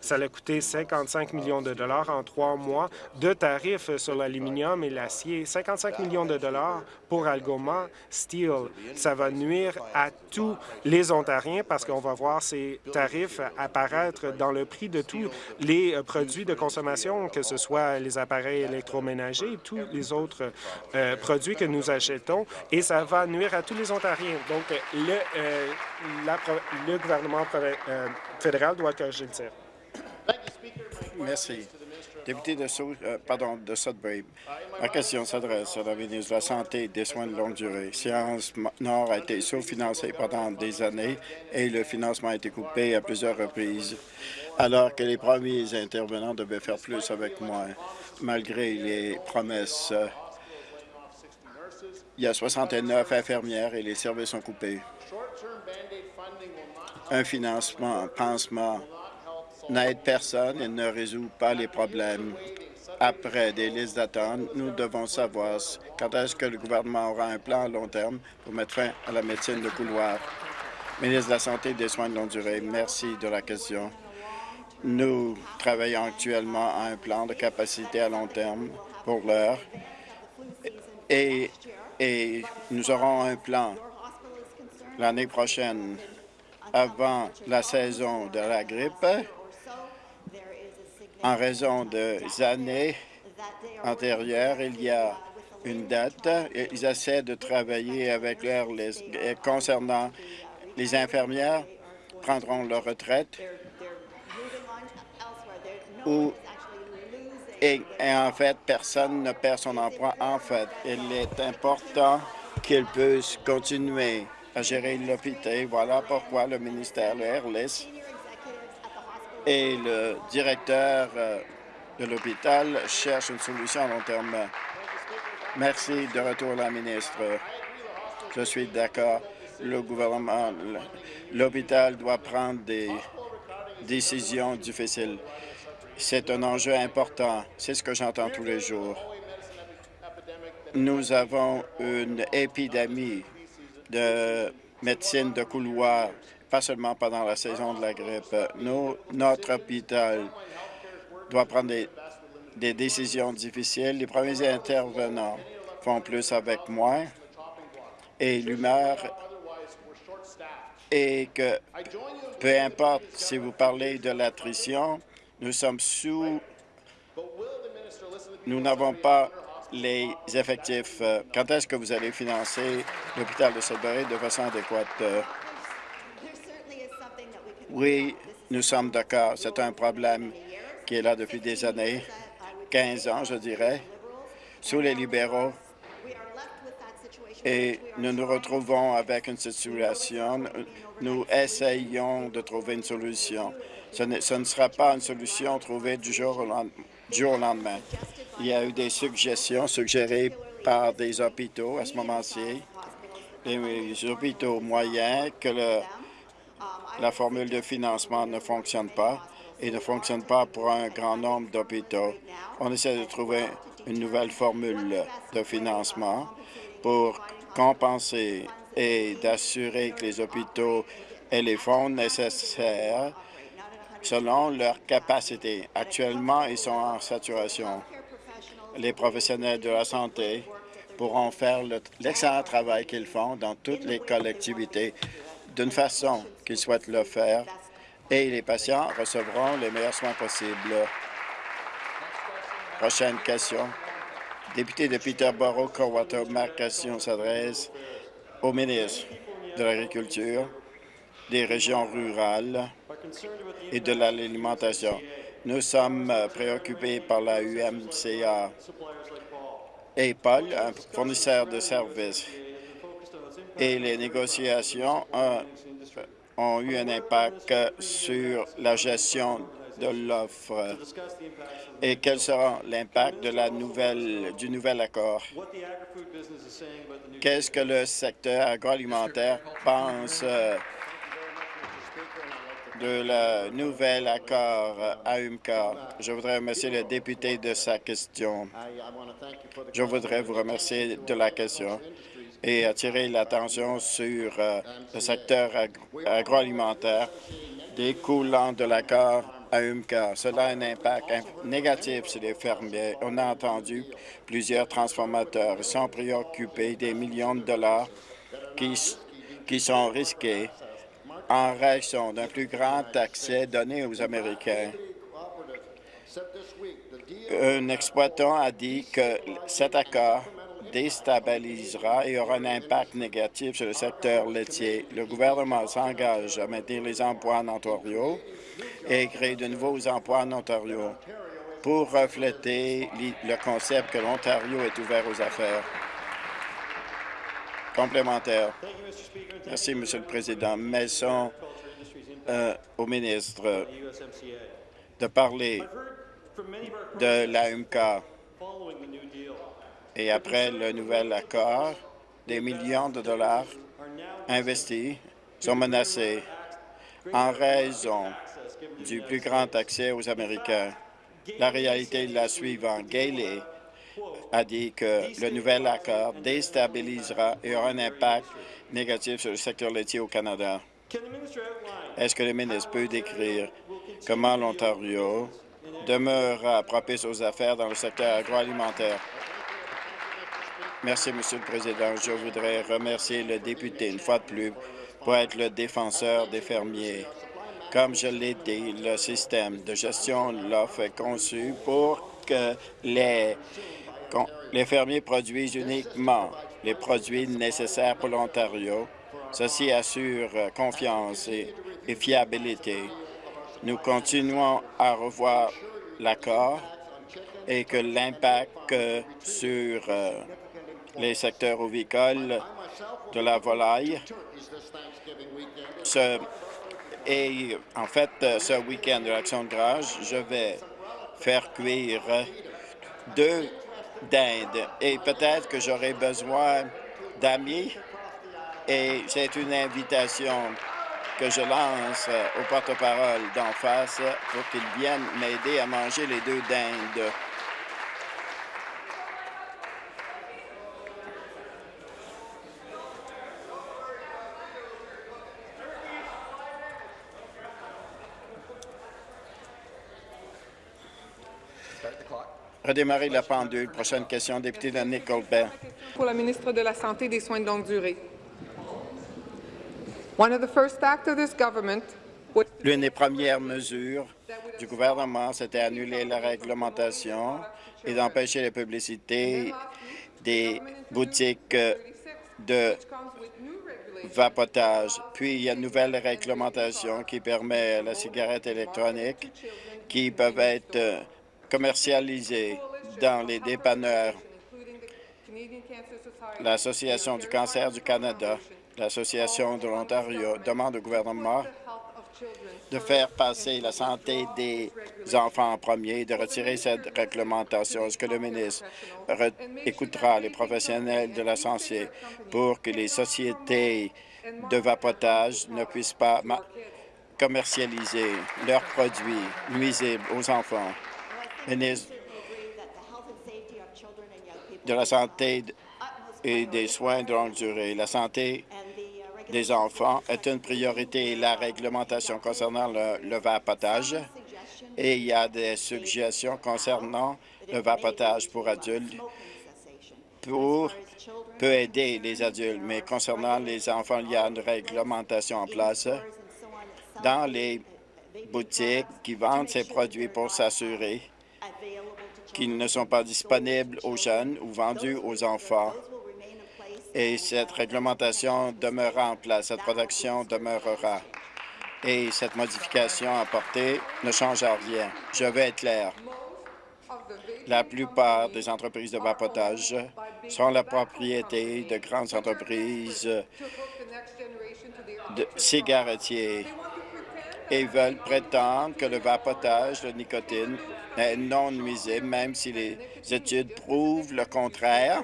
ça a coûté 55 millions de dollars en trois mois de tarifs sur l'aluminium et l'acier. 55 millions de dollars pour Algoma Steel. Ça va nuire à tous les Ontariens parce qu'on va voir ces tarifs apparaître dans le prix de tous les euh, produits de consommation, que ce soit les appareils électroménagers, tous les autres euh, produits que nous achetons, et ça va nuire à tous les Ontariens. Donc, le, euh, le gouvernement fédéral doit corriger le. Merci. Député de, euh, de Sudbury, ma question s'adresse à la ministre de la Santé et des soins de longue durée. Science Nord a été sous-financé pendant des années et le financement a été coupé à plusieurs reprises, alors que les premiers intervenants devaient faire plus avec moins, malgré les promesses. Il y a 69 infirmières et les services sont coupés. Un financement, un pansement n'aide personne et ne résout pas les problèmes. Après des listes d'attente, nous devons savoir quand est-ce que le gouvernement aura un plan à long terme pour mettre fin à la médecine de couloir. Ministre de la Santé et des Soins de longue durée, merci de la question. Nous travaillons actuellement à un plan de capacité à long terme pour l'heure et, et nous aurons un plan l'année prochaine avant la saison de la grippe en raison des années antérieures, il y a une date. Ils essaient de travailler avec leur concernant les infirmières prendront leur retraite ou et, en fait, personne ne perd son emploi. En fait, il est important qu'ils puissent continuer à gérer l'hôpital. Voilà pourquoi le ministère, le RLIS, et le directeur euh, de l'hôpital cherche une solution à long terme. Merci. De retour, la ministre. Je suis d'accord. Le gouvernement, l'hôpital doit prendre des décisions difficiles. C'est un enjeu important. C'est ce que j'entends tous les jours. Nous avons une épidémie de médecine de couloir pas seulement pendant la saison de la grippe. Nous, notre hôpital doit prendre des, décisions difficiles. Les premiers intervenants font plus avec moins et l'humeur est que peu importe si vous parlez de l'attrition, nous sommes sous, nous n'avons pas les effectifs. Quand est-ce que vous allez financer l'hôpital de Sudbury de façon adéquate? Oui, nous sommes d'accord. C'est un problème qui est là depuis des années, 15 ans, je dirais, sous les libéraux. Et nous nous retrouvons avec une situation, nous essayons de trouver une solution. Ce ne, sera pas une solution trouvée du jour, au du jour au lendemain. Il y a eu des suggestions suggérées par des hôpitaux à ce moment-ci, des hôpitaux moyens, que le la formule de financement ne fonctionne pas et ne fonctionne pas pour un grand nombre d'hôpitaux. On essaie de trouver une nouvelle formule de financement pour compenser et d'assurer que les hôpitaux aient les fonds nécessaires selon leur capacité. Actuellement, ils sont en saturation. Les professionnels de la santé pourront faire l'excellent travail qu'ils font dans toutes les collectivités d'une façon qu'ils souhaitent le faire et les patients recevront les meilleurs soins possibles. Prochaine question. Député de Peterborough, Cowater, ma question s'adresse au ministre de l'Agriculture, des régions rurales et de l'alimentation. Nous sommes préoccupés par la UMCA et Paul, un fournisseur de services et les négociations ont, eu un impact sur la gestion de l'offre et quel sera l'impact du nouvel accord? Qu'est-ce que le secteur agroalimentaire pense euh, de la nouvel accord à UMCA. Je voudrais remercier le député de sa question. Je voudrais vous remercier de la question et attirer l'attention sur euh, le secteur agroalimentaire découlant de l'accord à UMCA. Cela a un impact négatif sur les fermiers. On a entendu plusieurs transformateurs. Ils sont préoccupés des millions de dollars qui, qui sont risqués en réaction d'un plus grand accès donné aux Américains. Un exploitant a dit que cet accord déstabilisera et aura un impact négatif sur le secteur laitier. Le gouvernement s'engage à maintenir les emplois en Ontario et créer de nouveaux emplois en Ontario. pour refléter le concept que l'Ontario est ouvert aux affaires. Complémentaire. Merci, Monsieur le Président. Maison euh, au ministre de parler de l'AMK et après le nouvel accord, des millions de dollars investis sont menacés en raison du plus grand accès aux Américains. La réalité est la suivante. Gailey a dit que le nouvel accord déstabilisera et aura un impact négatif sur le secteur laitier au Canada. Est-ce que le ministre peut décrire comment l'Ontario demeurera propice aux affaires dans le secteur agroalimentaire? Merci, Monsieur le Président. Je voudrais remercier le député une fois de plus pour être le défenseur des fermiers. Comme je l'ai dit, le système de gestion l'offre est conçu pour que les, les fermiers produisent uniquement les produits nécessaires pour l'Ontario. Ceci assure confiance et, fiabilité. Nous continuons à revoir l'accord et que l'impact sur euh, les secteurs ovicoles de la volaille. Et en fait, ce week-end de l'Action de grâce, je vais faire cuire deux dindes. Et peut-être que j'aurai besoin d'amis. Et c'est une invitation que je lance au porte-parole d'en face pour qu'ils viennent m'aider à manger les deux dindes. Redémarrer la pendule. Prochaine question, député de Nickelbert. Pour la ministre de la Santé et des Soins de longue durée. One of the first acts of this government L'une des premières mesures du gouvernement, c'était annuler la réglementation et d'empêcher la publicité des boutiques de vapotage. Puis, il y a une nouvelle réglementation qui permet la cigarette électronique qui peuvent être commercialisés dans les dépanneurs. L'Association du cancer du Canada, l'Association de l'Ontario demande au gouvernement de faire passer la santé des enfants en premier, de retirer cette réglementation. Est-ce que le ministre écoutera les professionnels de la santé pour que les sociétés de vapotage ne puissent pas commercialiser leurs produits nuisibles aux enfants? Ministre de la Santé et des soins de longue durée. La santé des enfants est une priorité. La réglementation concernant le, vapotage. Et il y a des suggestions concernant le vapotage pour adultes pour peut aider les adultes, mais concernant les enfants, il y a une réglementation en place dans les boutiques qui vendent ces produits pour s'assurer qu'ils ne sont pas disponibles aux jeunes ou vendus aux enfants. Et cette réglementation demeurera en place, cette protection demeurera. Et cette modification apportée ne change rien. Je vais être clair. La plupart des entreprises de vapotage sont la propriété de grandes entreprises de cigarettiers et veulent prétendre que le vapotage de nicotine est non nuisible, même si les études prouvent le contraire.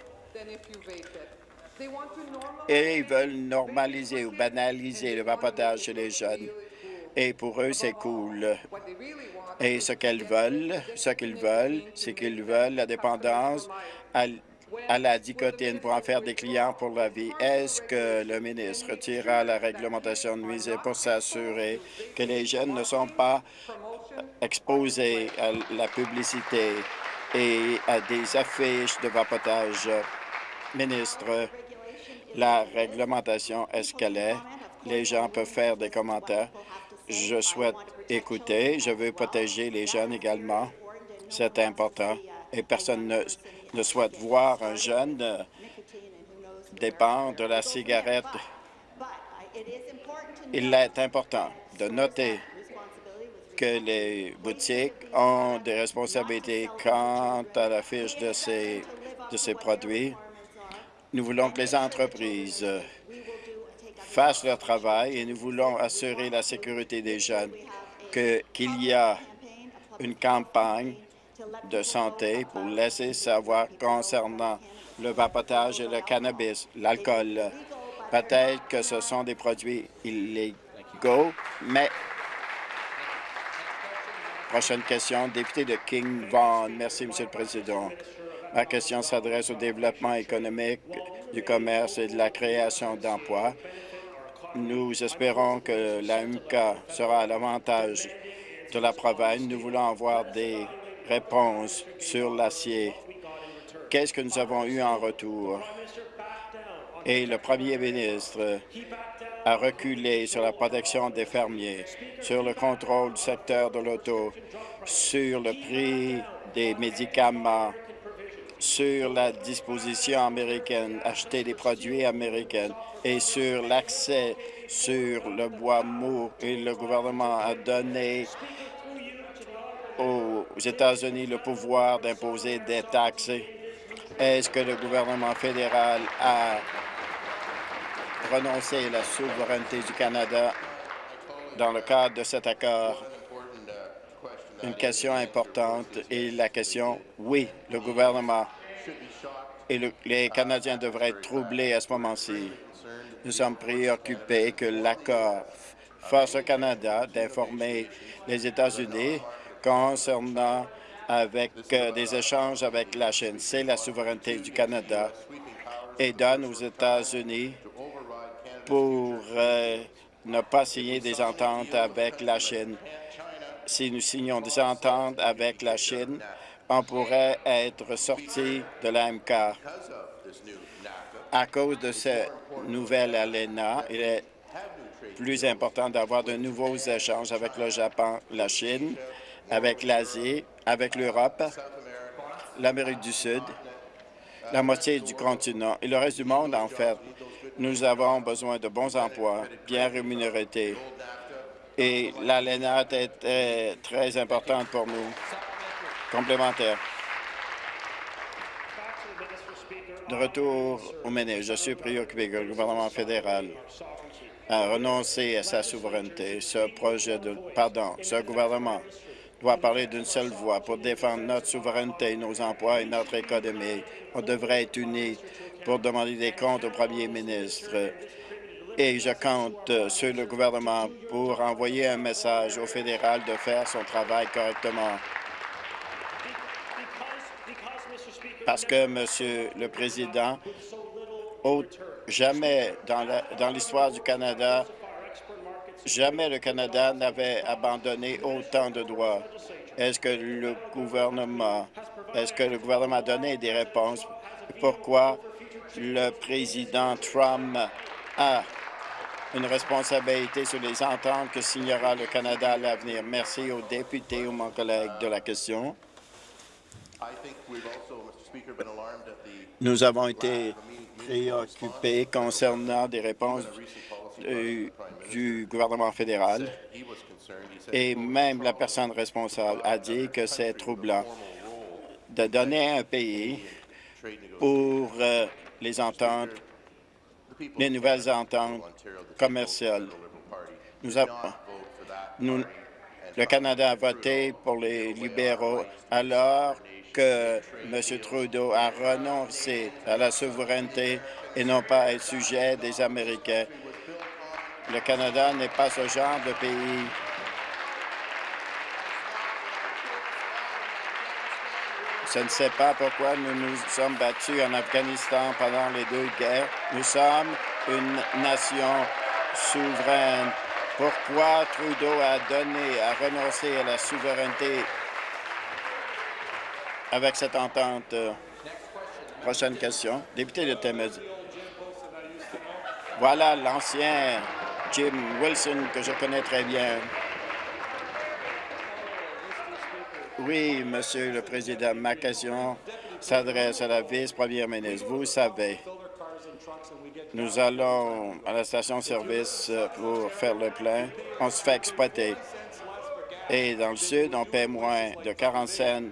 Et ils veulent normaliser ou banaliser le vapotage chez les jeunes. Et pour eux, c'est cool. Et ce qu'elles veulent, ce qu'ils veulent, c'est qu'ils veulent la dépendance à la dicotine pour en faire des clients pour la vie. Est-ce que le ministre retirera la réglementation nuisible pour s'assurer que les jeunes ne sont pas exposés à la publicité et à des affiches de vapotage? Ministre, la réglementation est ce qu'elle est? Les gens peuvent faire des commentaires. Je souhaite écouter. Je veux protéger les jeunes également. C'est important. Et personne ne ne souhaite voir un jeune euh, dépendre de la cigarette. Il est important de noter que les boutiques ont des responsabilités quant à la fiche de ces, de ces produits. Nous voulons que les entreprises fassent leur travail et nous voulons assurer la sécurité des jeunes, qu'il y a une campagne de santé pour laisser savoir concernant le vapotage et le cannabis, l'alcool. Peut-être que ce sont des produits illégaux, mais... Prochaine question, député de King Vaughan. Merci, Monsieur le Président. Ma question s'adresse au développement économique, du commerce et de la création d'emplois. Nous espérons que l'AMK sera à l'avantage de la province. Nous voulons avoir des réponses sur l'acier. Qu'est-ce que nous avons eu en retour? Et le premier ministre a reculé sur la protection des fermiers, sur le contrôle du secteur de l'auto, sur le prix des médicaments, sur la disposition américaine, acheter des produits américains et sur l'accès sur le bois mou. Et le gouvernement a donné aux États-Unis le pouvoir d'imposer des taxes. Est-ce que le gouvernement fédéral a renoncé à la souveraineté du Canada dans le cadre de cet accord? Une question importante et la question, oui, le gouvernement et les Canadiens devraient être troublés à ce moment-ci. Nous sommes préoccupés que l'accord force au Canada d'informer les États-Unis concernant avec euh, des échanges avec la Chine. C'est la souveraineté du Canada et donne aux États-Unis pour euh, ne pas signer des ententes avec la Chine. Si nous signons des ententes avec la Chine, on pourrait être sorti de l'AMK. À cause de cette nouvelle ALENA, il est plus important d'avoir de nouveaux échanges avec le Japon, la Chine, avec l'Asie, avec l'Europe, l'Amérique du Sud, la moitié du continent et le reste du monde, en fait. Nous avons besoin de bons emplois, bien rémunérés. Et l'ALENA est très importante pour nous. Complémentaire. De retour au ministre, je suis préoccupé que le gouvernement fédéral a renoncé à sa souveraineté. Ce projet de... Pardon, ce gouvernement doit parler d'une seule voix pour défendre notre souveraineté, nos emplois et notre économie. On devrait être unis pour demander des comptes au premier ministre. Et je compte sur le gouvernement pour envoyer un message au fédéral de faire son travail correctement. Parce que, Monsieur le Président, jamais dans l'histoire du Canada, Jamais le Canada n'avait abandonné autant de droits. Est-ce que le gouvernement, est-ce que le gouvernement a donné des réponses? Pourquoi le président Trump a une responsabilité sur les ententes que signera le Canada à l'avenir? Merci aux députés, ou mon collègue de la question. Nous avons été préoccupés concernant des réponses euh, du gouvernement fédéral et même la personne responsable a dit que c'est troublant de donner un pays pour euh, les ententes, les nouvelles ententes commerciales. Nous, le Canada a voté pour les libéraux alors que M. Trudeau a renoncé à la souveraineté et non pas être sujet des Américains. Le Canada n'est pas ce genre de pays. Je ne sais pas pourquoi nous nous sommes battus en Afghanistan pendant les deux guerres. Nous sommes une nation souveraine. Pourquoi Trudeau a donné, a renoncé à la souveraineté avec cette entente? Prochaine question. Député de Temez. Voilà l'ancien Jim Wilson, que je connais très bien. Oui, Monsieur le Président, ma question s'adresse à la vice-première ministre. Vous savez, nous allons à la station-service pour faire le plein. On se fait exploiter. Et dans le sud, on paie moins de 40 cents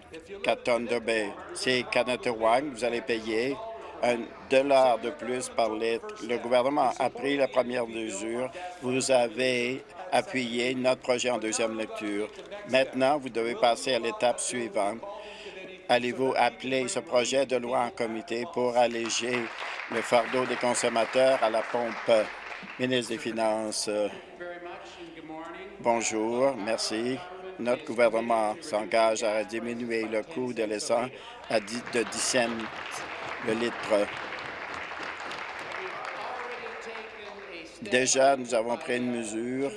4 tonnes de baie. C'est Kanatawang, vous allez payer un dollar de plus par litre. Le gouvernement a pris la première mesure. Vous avez appuyé notre projet en deuxième lecture. Maintenant, vous devez passer à l'étape suivante. Allez-vous appeler ce projet de loi en comité pour alléger le fardeau des consommateurs à la pompe? Ministre des Finances, bonjour, merci. Notre gouvernement s'engage à diminuer le coût de l'essence à 10, de 10 cents le litre. Déjà, nous avons pris une mesure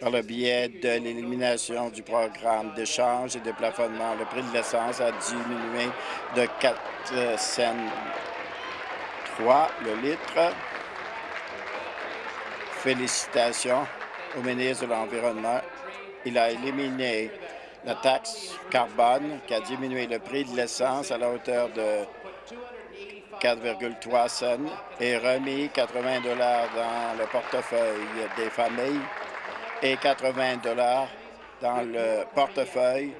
par le biais de l'élimination du programme d'échange et de plafonnement. Le prix de l'essence a diminué de 4 cents 3 le litre. Félicitations au ministre de l'Environnement. Il a éliminé la taxe carbone qui a diminué le prix de l'essence à la hauteur de 4,3 cents et remis 80 dollars dans le portefeuille des familles et 80 dollars dans le portefeuille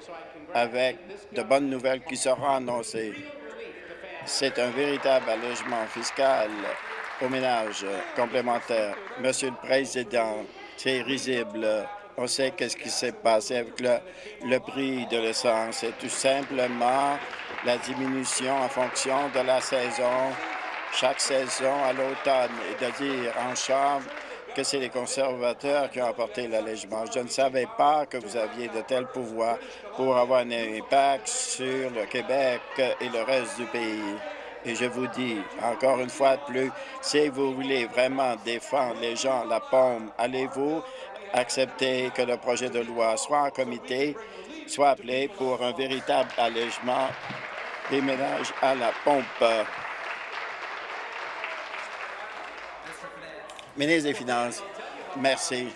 avec de bonnes nouvelles qui seront annoncées. C'est un véritable allègement fiscal aux ménages complémentaires. Monsieur le Président, c'est risible. On sait qu'est-ce qui s'est passé avec le, le prix de l'essence. C'est tout simplement la diminution en fonction de la saison, chaque saison à l'automne, et de dire en Chambre que c'est les conservateurs qui ont apporté l'allègement. Je ne savais pas que vous aviez de tels pouvoirs pour avoir un impact sur le Québec et le reste du pays. Et je vous dis, encore une fois de plus, si vous voulez vraiment défendre les gens, la pomme, allez-vous accepter que le projet de loi soit en comité, soit appelé pour un véritable allègement des ménages à la pompe. Ministre des Finances, merci.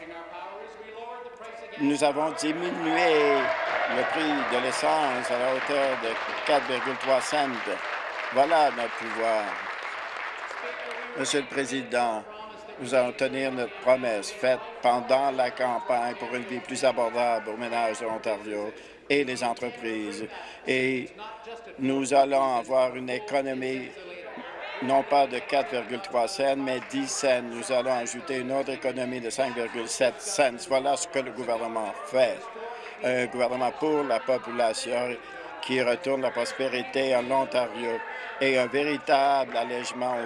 Nous avons diminué le prix de l'essence à la hauteur de 4,3 cents. Voilà notre pouvoir. Monsieur le Président, nous allons tenir notre promesse faite pendant la campagne pour une vie plus abordable aux ménages de l'Ontario et les entreprises. Et nous allons avoir une économie non pas de 4,3 cents, mais 10 cents. Nous allons ajouter une autre économie de 5,7 cents. Voilà ce que le gouvernement fait. Un gouvernement pour la population qui retourne la prospérité en Ontario et un véritable allègement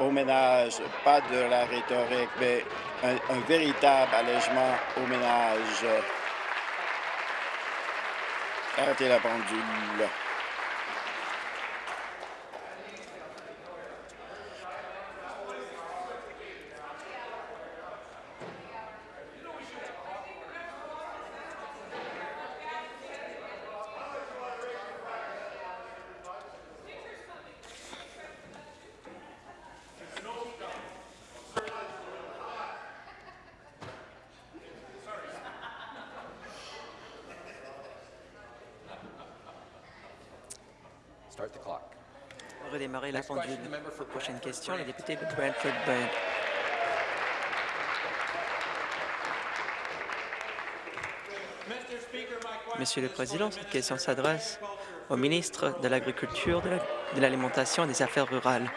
aux, ménages, pas de la rhétorique, mais un, un véritable allègement aux ménages. Arrêtez la pendule. Redémarrer la pendule. Prochaine question, le député de Brantford Brant. Monsieur le Président, cette question s'adresse au ministre de l'Agriculture, de l'Alimentation et des Affaires rurales?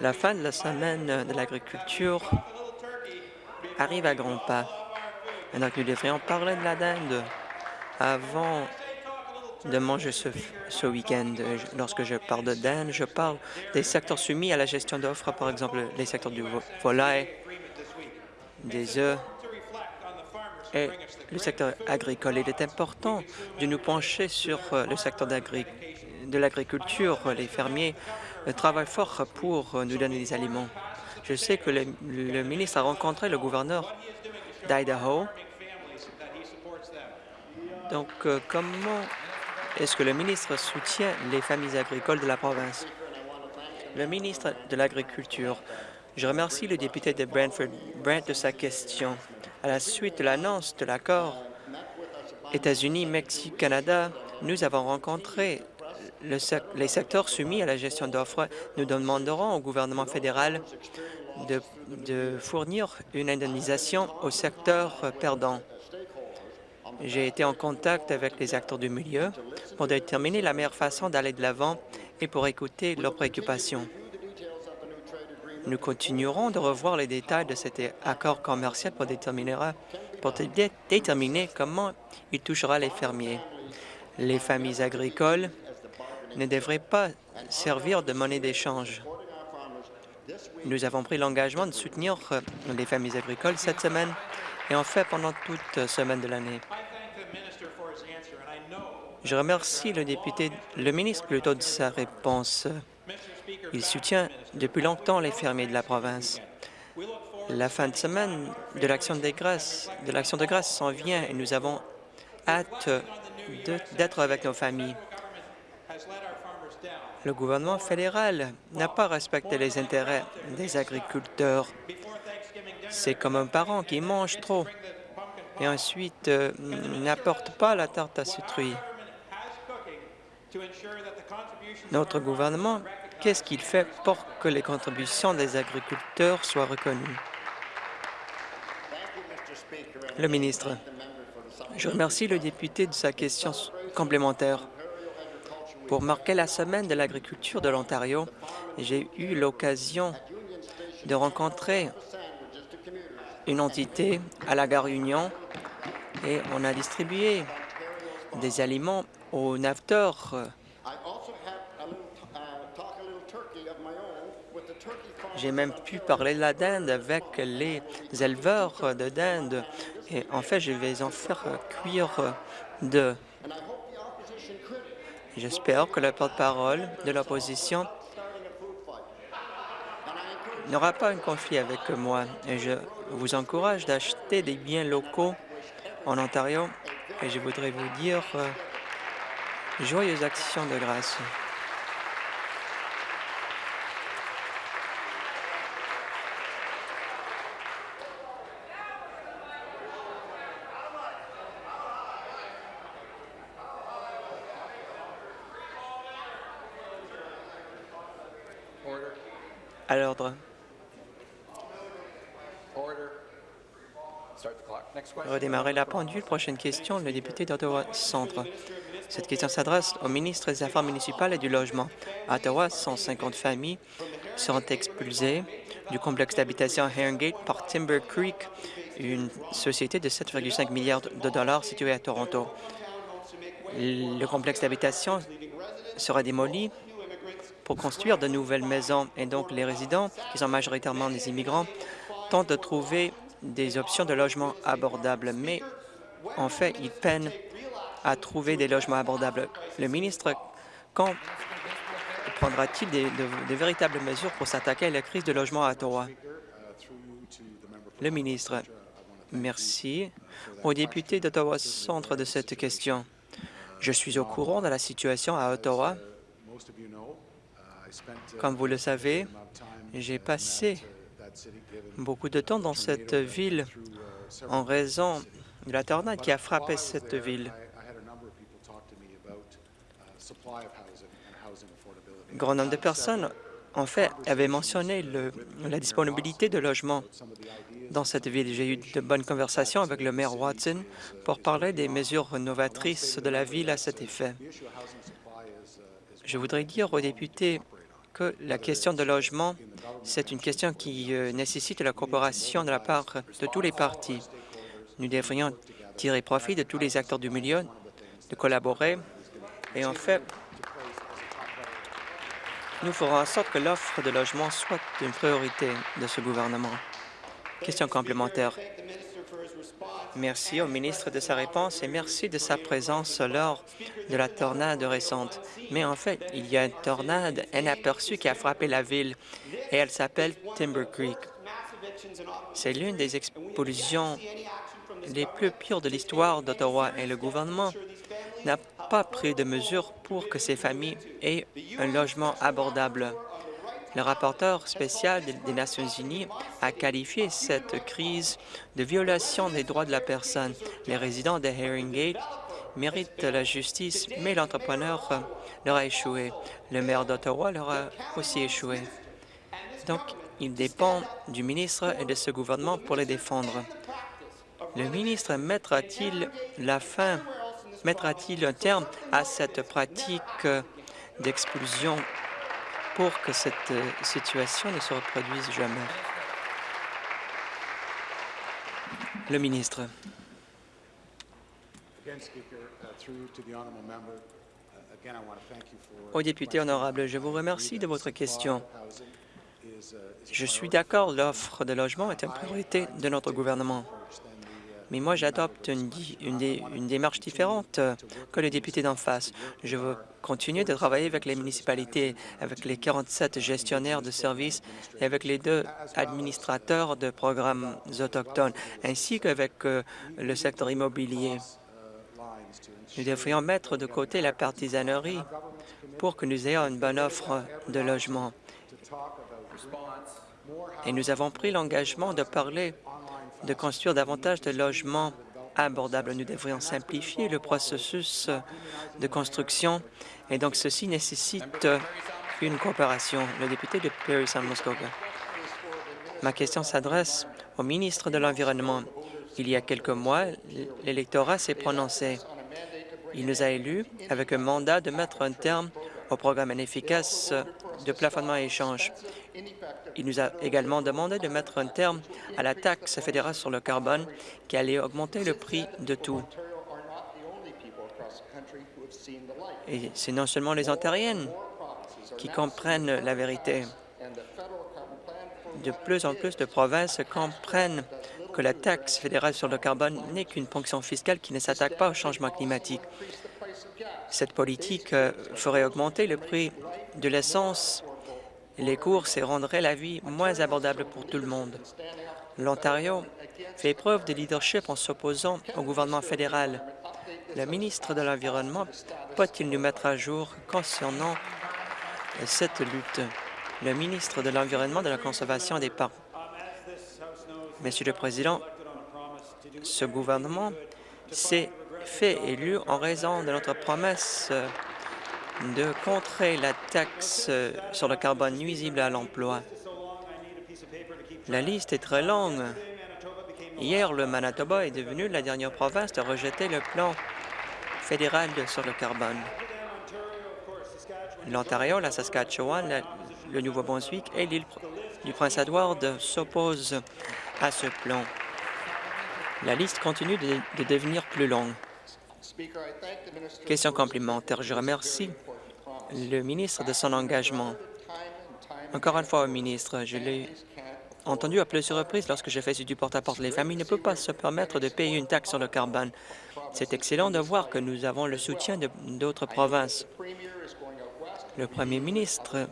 La fin de la semaine de l'agriculture arrive à grands pas. Que nous devrions parler de la dinde avant de manger ce, ce week-end. Lorsque je parle de dinde, je parle des secteurs soumis à la gestion d'offres, par exemple les secteurs du volaille, des œufs et le secteur agricole. Il est important de nous pencher sur euh, le secteur de l'agriculture. Les fermiers euh, travaillent fort pour euh, nous donner des aliments. Je sais que le, le ministre a rencontré le gouverneur d'Idaho. Donc, comment est-ce que le ministre soutient les familles agricoles de la province? Le ministre de l'Agriculture, je remercie le député de Brantford Brant de sa question. À la suite de l'annonce de l'accord États-Unis, Mexique, Canada, nous avons rencontré les secteurs soumis à la gestion d'offres. Nous demanderons au gouvernement fédéral de, fournir une indemnisation au secteur perdant. J'ai été en contact avec les acteurs du milieu pour déterminer la meilleure façon d'aller de l'avant et pour écouter leurs préoccupations. Nous continuerons de revoir les détails de cet accord commercial pour déterminer, comment il touchera les fermiers. Les familles agricoles ne devraient pas servir de monnaie d'échange. Nous avons pris l'engagement de soutenir euh, les familles agricoles cette semaine et en fait pendant toute semaine de l'année. Je remercie le député, le ministre plutôt de sa réponse. Il soutient depuis longtemps les fermiers de la province. La fin de semaine de l'Action de grâce de de s'en vient et nous avons hâte d'être avec nos familles. Le gouvernement fédéral n'a pas respecté les intérêts des agriculteurs. C'est comme un parent qui mange trop et ensuite euh, n'apporte pas la tarte à citrouille. Notre gouvernement, qu'est-ce qu'il fait pour que les contributions des agriculteurs soient reconnues? Le ministre. Je remercie le député de sa question complémentaire. Pour marquer la semaine de l'agriculture de l'Ontario, j'ai eu l'occasion de rencontrer une entité à la gare Union et on a distribué des aliments aux naveteurs. J'ai même pu parler de la dinde avec les éleveurs de dinde. Et en fait, je vais en faire cuire de J'espère que le porte-parole de l'opposition n'aura pas un conflit avec moi. Et je vous encourage d'acheter des biens locaux en Ontario. Et je voudrais vous dire joyeuses actions de grâce. À l'ordre. Redémarrer la pendule. Prochaine question, le député d'Ottawa Centre. Cette question s'adresse au ministre des Affaires municipales et du Logement. À Ottawa, 150 familles seront expulsées du complexe d'habitation Herringate par Timber Creek, une société de 7,5 milliards de dollars située à Toronto. Le complexe d'habitation sera démoli pour construire de nouvelles maisons. Et donc, les résidents, qui sont majoritairement des immigrants, tentent de trouver des options de logement abordables. Mais en fait, ils peinent à trouver des logements abordables. Le ministre, quand prendra-t-il des, véritables mesures pour s'attaquer à la crise de logement à Ottawa? Le ministre, merci au député d'Ottawa Centre de cette question. Je suis au courant de la situation à Ottawa comme vous le savez, j'ai passé beaucoup de temps dans cette ville en raison de la tornade qui a frappé cette ville. Grand nombre de personnes, en fait, avaient mentionné la disponibilité de logements dans cette ville. J'ai eu de bonnes conversations avec le maire Watson pour parler des mesures novatrices de la ville à cet effet. Je voudrais dire aux députés que la question de logement, c'est une question qui euh, nécessite la coopération de la part de tous les partis. Nous devrions tirer profit de tous les acteurs du milieu, de collaborer et en fait, nous ferons en sorte que l'offre de logement soit une priorité de ce gouvernement. Question complémentaire. Merci au ministre de sa réponse et merci de sa présence lors de la tornade récente. Mais en fait, il y a une tornade inaperçue qui a frappé la ville et elle s'appelle Timber Creek. C'est l'une des explosions les plus pires de l'histoire d'Ottawa et le gouvernement n'a pas pris de mesures pour que ces familles aient un logement abordable. Le rapporteur spécial des Nations unies a qualifié cette crise de violation des droits de la personne. Les résidents de Herringate méritent la justice, mais l'entrepreneur leur a échoué. Le maire d'Ottawa leur a aussi échoué. Donc, il dépend du ministre et de ce gouvernement pour les défendre. Le ministre mettra-t-il la fin, mettra-t-il un terme à cette pratique d'expulsion pour que cette euh, situation ne se reproduise jamais? Le ministre. Au député honorable, je vous remercie de votre question. Je suis d'accord, l'offre de logement est une priorité de notre gouvernement. Mais moi, j'adopte une, démarche différente que le député d'en face. Je veux continuer de travailler avec les municipalités, avec les 47 gestionnaires de services et avec les deux administrateurs de programmes autochtones, ainsi qu'avec euh, le secteur immobilier. Nous devrions mettre de côté la partisanerie pour que nous ayons une bonne offre de logement. Et nous avons pris l'engagement de parler de construire davantage de logements abordables. Nous devrions simplifier le processus de construction et donc ceci nécessite une coopération. Le député de Perry San Muskoka. Ma question s'adresse au ministre de l'Environnement. Il y a quelques mois, l'électorat s'est prononcé. Il nous a élus avec un mandat de mettre un terme au programme inefficace de plafonnement et échange. Il nous a également demandé de mettre un terme à la taxe fédérale sur le carbone qui allait augmenter le prix de tout. Et c'est non seulement les Ontariennes qui comprennent la vérité. De plus en plus de provinces comprennent que la taxe fédérale sur le carbone n'est qu'une ponction fiscale qui ne s'attaque pas au changement climatique. Cette politique euh, ferait augmenter le prix de l'essence, les courses et rendrait la vie moins abordable pour tout le monde. L'Ontario fait preuve de leadership en s'opposant au gouvernement fédéral. Le ministre de l'Environnement peut-il nous mettre à jour concernant cette lutte? Le ministre de l'Environnement, de la Conservation des parcs. Monsieur le Président, ce gouvernement s'est fait élu en raison de notre promesse de contrer la taxe sur le carbone nuisible à l'emploi. La liste est très longue. Hier, le Manitoba est devenu la dernière province de rejeter le plan fédéral sur le carbone. L'Ontario, la Saskatchewan, le Nouveau-Brunswick et l'île du Prince-Édouard s'opposent à ce plan. La liste continue de devenir plus longue. Question complémentaire. Je remercie le ministre de son engagement. Encore une fois, ministre, je l'ai entendu à plusieurs reprises lorsque j'ai fait du porte-à-porte. Les familles ne peuvent pas se permettre de payer une taxe sur le carbone. C'est excellent de voir que nous avons le soutien d'autres provinces. Le premier ministre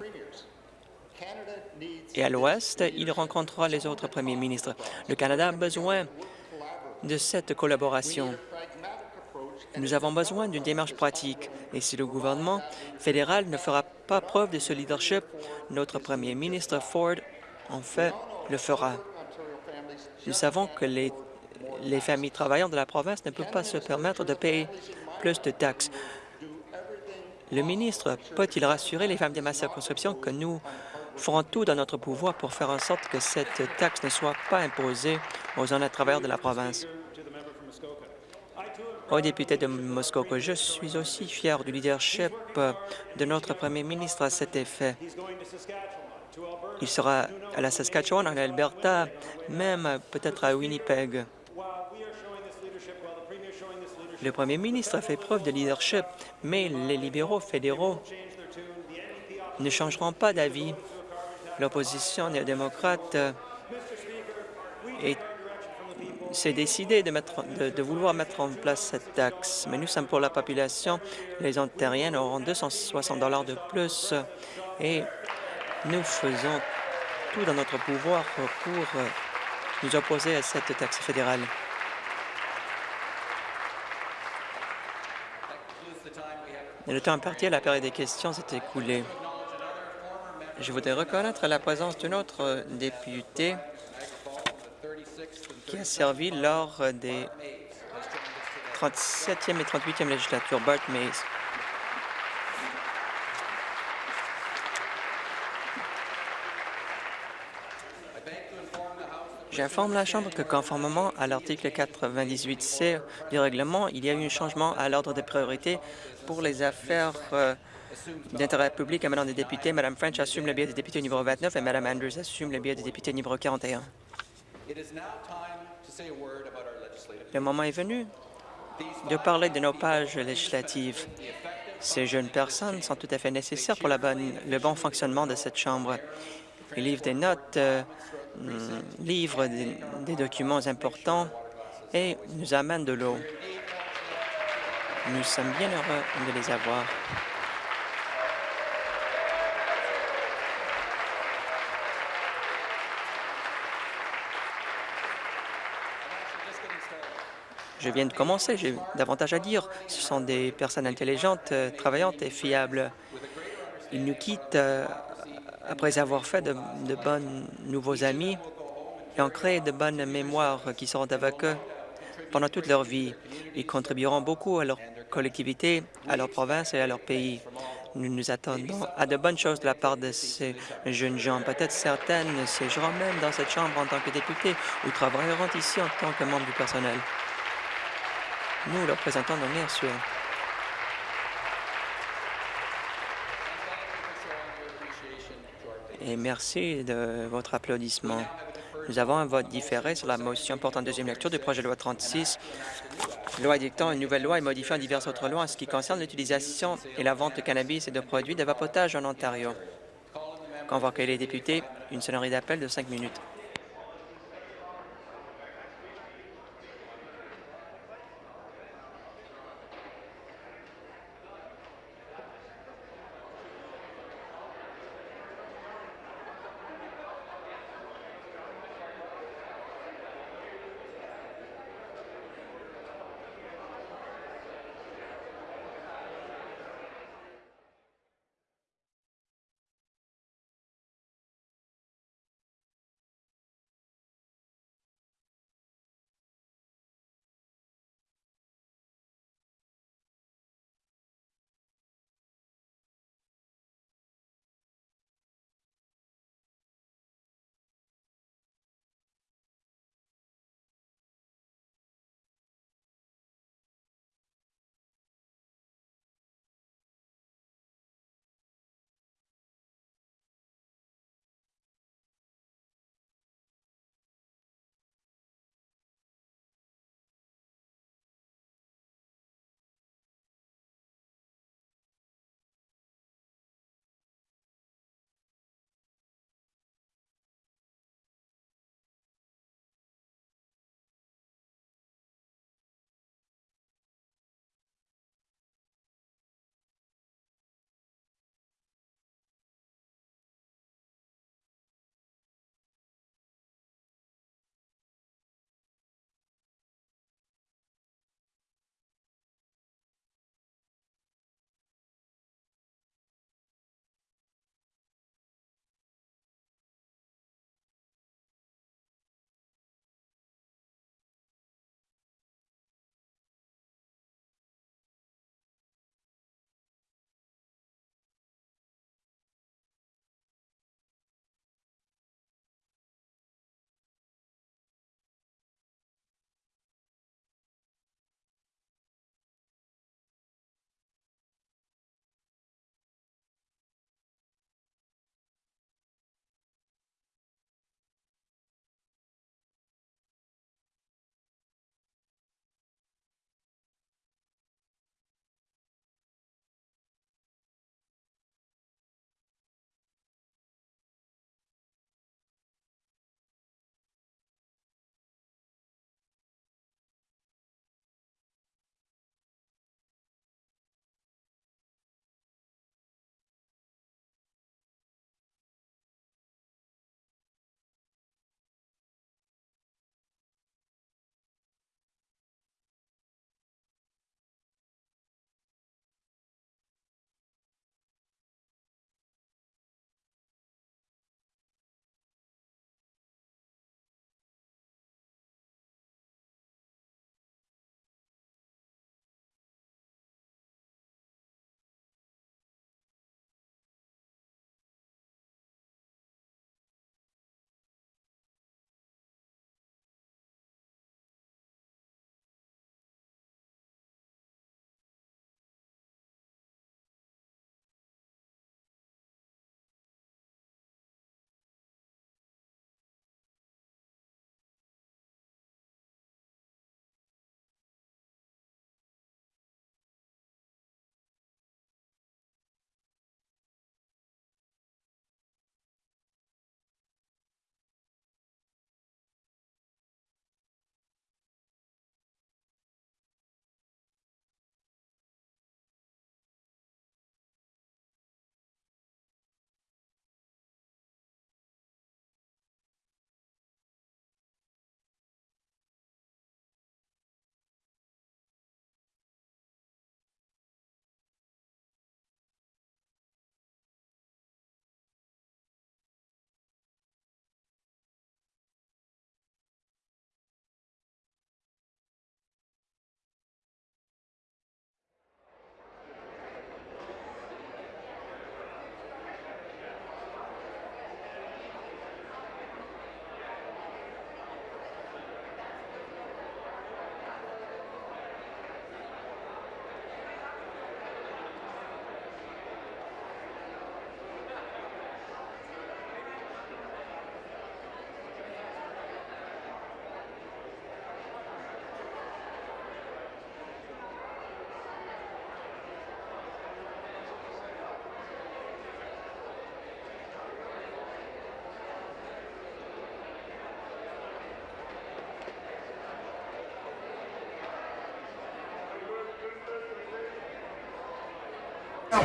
et à l'ouest, il rencontrera les autres premiers ministres. Le Canada a besoin de cette collaboration. Nous avons besoin d'une démarche pratique et si le gouvernement fédéral ne fera pas preuve de ce leadership, notre premier ministre Ford, en fait, le fera. Nous savons que les, les familles travaillantes de la province ne peuvent pas se permettre de payer plus de taxes. Le ministre peut-il rassurer les femmes de ma circonscription que nous ferons tout dans notre pouvoir pour faire en sorte que cette taxe ne soit pas imposée aux honnêtes travailleurs de la province? Au député de Muskoka, je suis aussi fier du leadership de notre premier ministre à cet effet. Il sera à la Saskatchewan, en Alberta, même peut-être à Winnipeg. Le premier ministre a fait preuve de leadership, mais les libéraux fédéraux ne changeront pas d'avis. L'opposition néo-démocrate est c'est décidé de, vouloir mettre en place cette taxe. Mais nous sommes pour la population. Les Ontariens auront 260 dollars de plus et nous faisons tout dans notre pouvoir pour nous opposer à cette taxe fédérale. le temps imparti à la période des questions s'est écoulé. Je voudrais reconnaître la présence d'un autre député qui a servi lors des 37e et 38e législatures, Bart Mays. J'informe la Chambre que conformément à l'article 98C du règlement, il y a eu un changement à l'ordre des priorités pour les affaires euh, d'intérêt public Madame des députés. Mme French assume le billet des députés numéro 29 et Mme Andrews assume le billet des députés numéro 41. Le moment est venu de parler de nos pages législatives. Ces jeunes personnes sont tout à fait nécessaires pour la bonne, le bon fonctionnement de cette Chambre. Ils livrent des notes, euh, livrent des, des documents importants et nous amènent de l'eau. Nous sommes bien heureux de les avoir. Je viens de commencer, j'ai davantage à dire. Ce sont des personnes intelligentes, euh, travaillantes et fiables. Ils nous quittent euh, après avoir fait de, bons nouveaux amis et ont créé de bonnes mémoires qui seront avec eux pendant toute leur vie. Ils contribueront beaucoup à leur collectivité, à leur province et à leur pays. Nous nous attendons à de bonnes choses de la part de ces jeunes gens. Peut-être certaines siégeront même dans cette Chambre en tant que députés ou travailleront ici en tant que membres du personnel. Nous leur présentons nos meilleurs souhaits. Et merci de votre applaudissement. Nous avons un vote différé sur la motion portant deuxième lecture du projet de loi 36, loi édictant une nouvelle loi et modifiant diverses autres lois en ce qui concerne l'utilisation et la vente de cannabis et de produits de vapotage en Ontario. Convoquez les députés, une sonnerie d'appel de cinq minutes.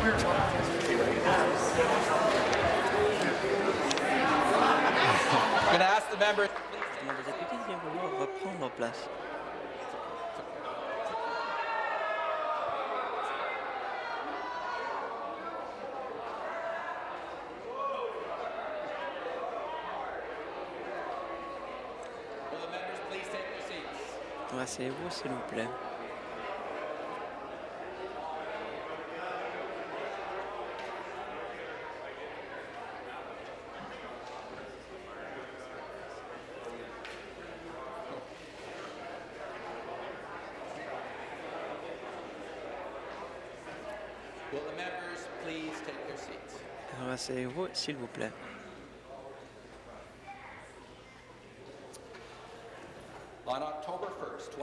Aux députés de bien vouloir reprendre place. Asseyez-vous, s'il vous plaît. Alors, asseyez-vous, s'il vous plaît.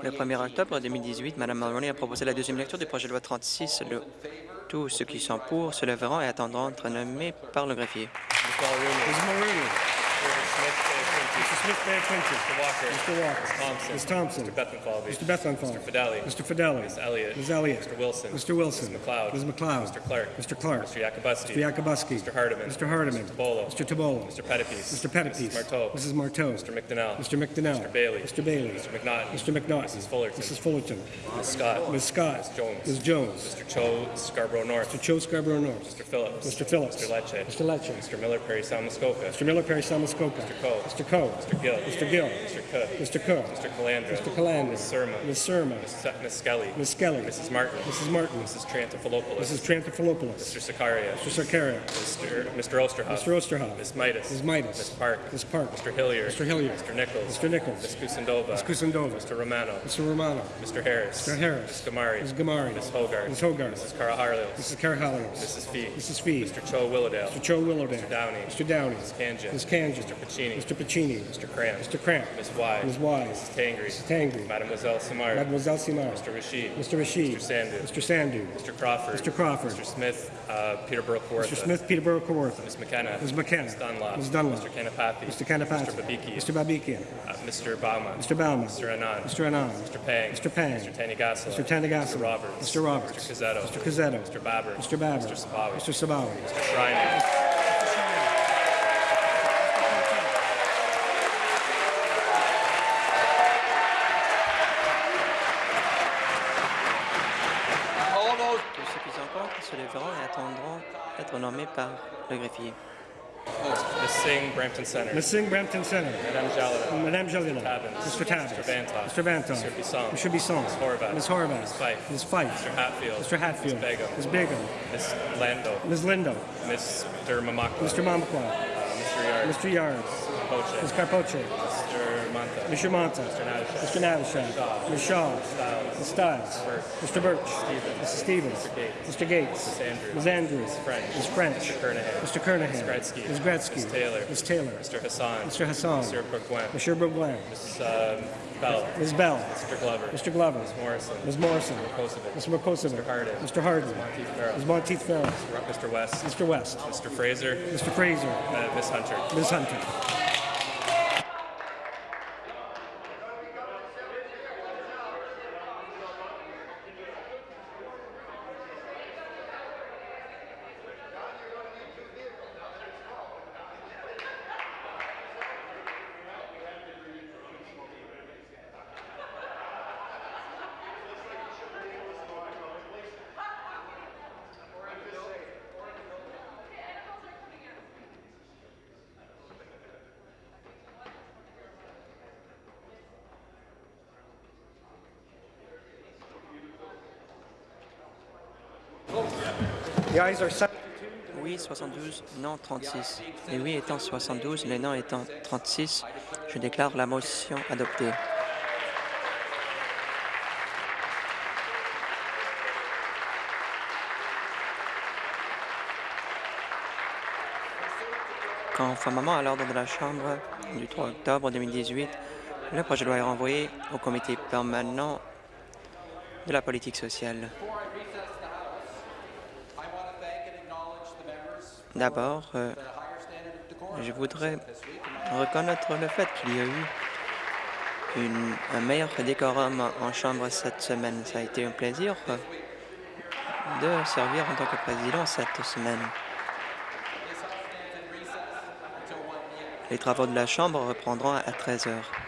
Le 1er octobre 2018, Mme Mulroney a proposé la deuxième lecture du projet de loi 36. Le- Tous ceux qui sont pour se lèveront et attendront d'être nommés par le greffier. Ms. Mulrooney. Mr. Smith Bay Clinton. Mr. Walker. Mr. Walker. Ms. Thompson. Mr. Bethenfalvey. Mr. Bethenfalvey. Mr. Fidelli. Mr. Fidelli. Ms. Elliott. Ms. Elliott. Mr. Wilson. Mr. Wilson. Ms. McLeod. Ms. McLeod. Mr. Clark. Mr. Clark. Mr. Yakubuski. Mr. Yakubuski. Mr. Hardiman. Mr. Hardiman. Mr. Bolo. Mr. Tabolo. Mr. Pettipies. Mr. Pettipies. Mrs. Marteau. Mrs. Marteau. Mr. McDonnell. Mr. McDonnell. Mr. Bailey. Mr. Bailey. Mr. McNaughton. Mr. McNaughton. Mrs. Fullerton. Mrs. Fullerton. Ms. Scott. Ms. Scott. Ms. Jones. Ms. Jones. Mr. Cho Scarborough North. Mr. Cho Scarborough North. Mr. Phillips. Mr. Phillips. Mr. Lecce. Mr. Lecce. Mr. Miller Perry Salmuskoka. Mr. Miller Perry Salmuskoka. Mr. Coe. Mr. Coe. Mr. Gill. Mr. Gill. Mr. Cook. Mr. Cook. Mr. Calandra. Mr. Calandra. Ms. Surma. Ms. Surma. Ms. Skelly. Ms. Skelly. Mrs. Martin. Mrs. Martin. Mrs. Trantafilopoulos. Mrs. Trantafilopoulos. Mr. Sakaria. Mr. Sakaria. Mr. Mr. Osterhoff. Mr. Osterhoff. Ms. Midas. Ms. Midas. Ms. Park. Ms. Park. Mr. Hilliard. Mr. Hilliard. Mr. Nichols. Mr. Nichols. Ms. Kusindova. Ms. Kusindova. Mr. Romano. Mr. Romano. Mr. Harris. Mr. Harris. Ms. Gamari. Ms. Gamari. Ms. Hogarth. Ms. Hogarth. Mrs. Cara Harlios. Mrs. Cara Harlios. Mrs. Fee. Mrs. Fee. Mr. Cho Willowdale. Mr. Cho Willowdale. Mr. Downey. Mr. Downey. Ms. Kanjan. Ms. Kanjan. Mr. Pacini. Mr. Pacini. Mr. Cramp. Mr. Cramp. Ms. Wise. Ms. Wise. Mrs. Tangri. Mrs. Tangri. Mademoiselle Samar. Mademoiselle Samar. Mr. Rashid. Mr. Rashid. Mr. Sandu. Mr. Sandu. Mr. Crawford. Mr. Crawford. Mr. Smith, uh, Peterborough Kawartha. Mr. Smith, Peterborough Kawartha. Ms. McKenna. Ms. McKenna. Ms. Dunlop. Ms. Dunlop. Mr. Kanapathy. Mr. Kanapathy. Mr. Babikian. Mr. Babikian. Uh, Mr. Bauman. Mr. Bauman. Mr. Anand. Mr. Anand. Mr. Pang. Mr. Pang. Mr. Tanigasala. Mr. Tanigasala. Mr. Roberts. Mr. Roberts. Mr. Cazzetto. Mr. Cazzetto. Mr. Babber. Mr. Babber. Mr. Sabawi. Mr. Sabawi. Mr. Schreiner. Attendront d'être nommés par le greffier. Ms. Singh, Brampton Center. Ms. Singh, Brampton Center. Madame Jalina. Madame Jalina. Mr. Tabbins. Mr. Bantoff. Mr. Bantoff. Mr. Bisson. Mr. Bisson. Ms. Horvath. Ms. Horvath. Ms. Fife. Ms. Fife. Mr. Hatfield. Mr. Hatfield. Ms. Begum. Ms. Begum. Ms. Lando. Ms. Lindo. Mr. Mamakwa. Mr. Mamakwa. Uh, Mr. Yard. Mr. Yards. Carpoche. Ms. Carpoche. Mr. Manta. Mr. Manta. Mr. Mr. Shaw. Ms. Stiles. Mr. Birch. Mr. Stevens. Mr. Gates. Mr. Ms. Andrews. Ms. French. Mr. Kernahan. Mr. Ms. Gretzky. Ms. Gretzky. Ms. Taylor. Ms. Taylor. Mr. Hassan. Mr. Hassan. Mr. Bourgoin. Mr. Bourgoin. Ms. um, Bell. Ms. Bell. Mr. Glover. Mr. Glover. Ms. Morrison. Ms. Morrison. Mr. Mr. Mr. Harden. Mr. Harden. Farrell. Ms. Monteith Farrell. Mr. West. Mr. West. Mr. Fraser. Mr. Fraser. Uh, Ms. Hunter. Ms. Hunter. Oui, 72, non 36. Les oui étant 72, les non étant 36, je déclare la motion adoptée. Conformément à l'ordre de la Chambre du 3 octobre 2018, le projet de loi est renvoyé au comité permanent de la politique sociale. D'abord, euh, je voudrais reconnaître le fait qu'il y a eu un meilleur décorum en Chambre cette semaine. Ça a été un plaisir euh, de servir en tant que président cette semaine. Les travaux de la Chambre reprendront à 13 heures.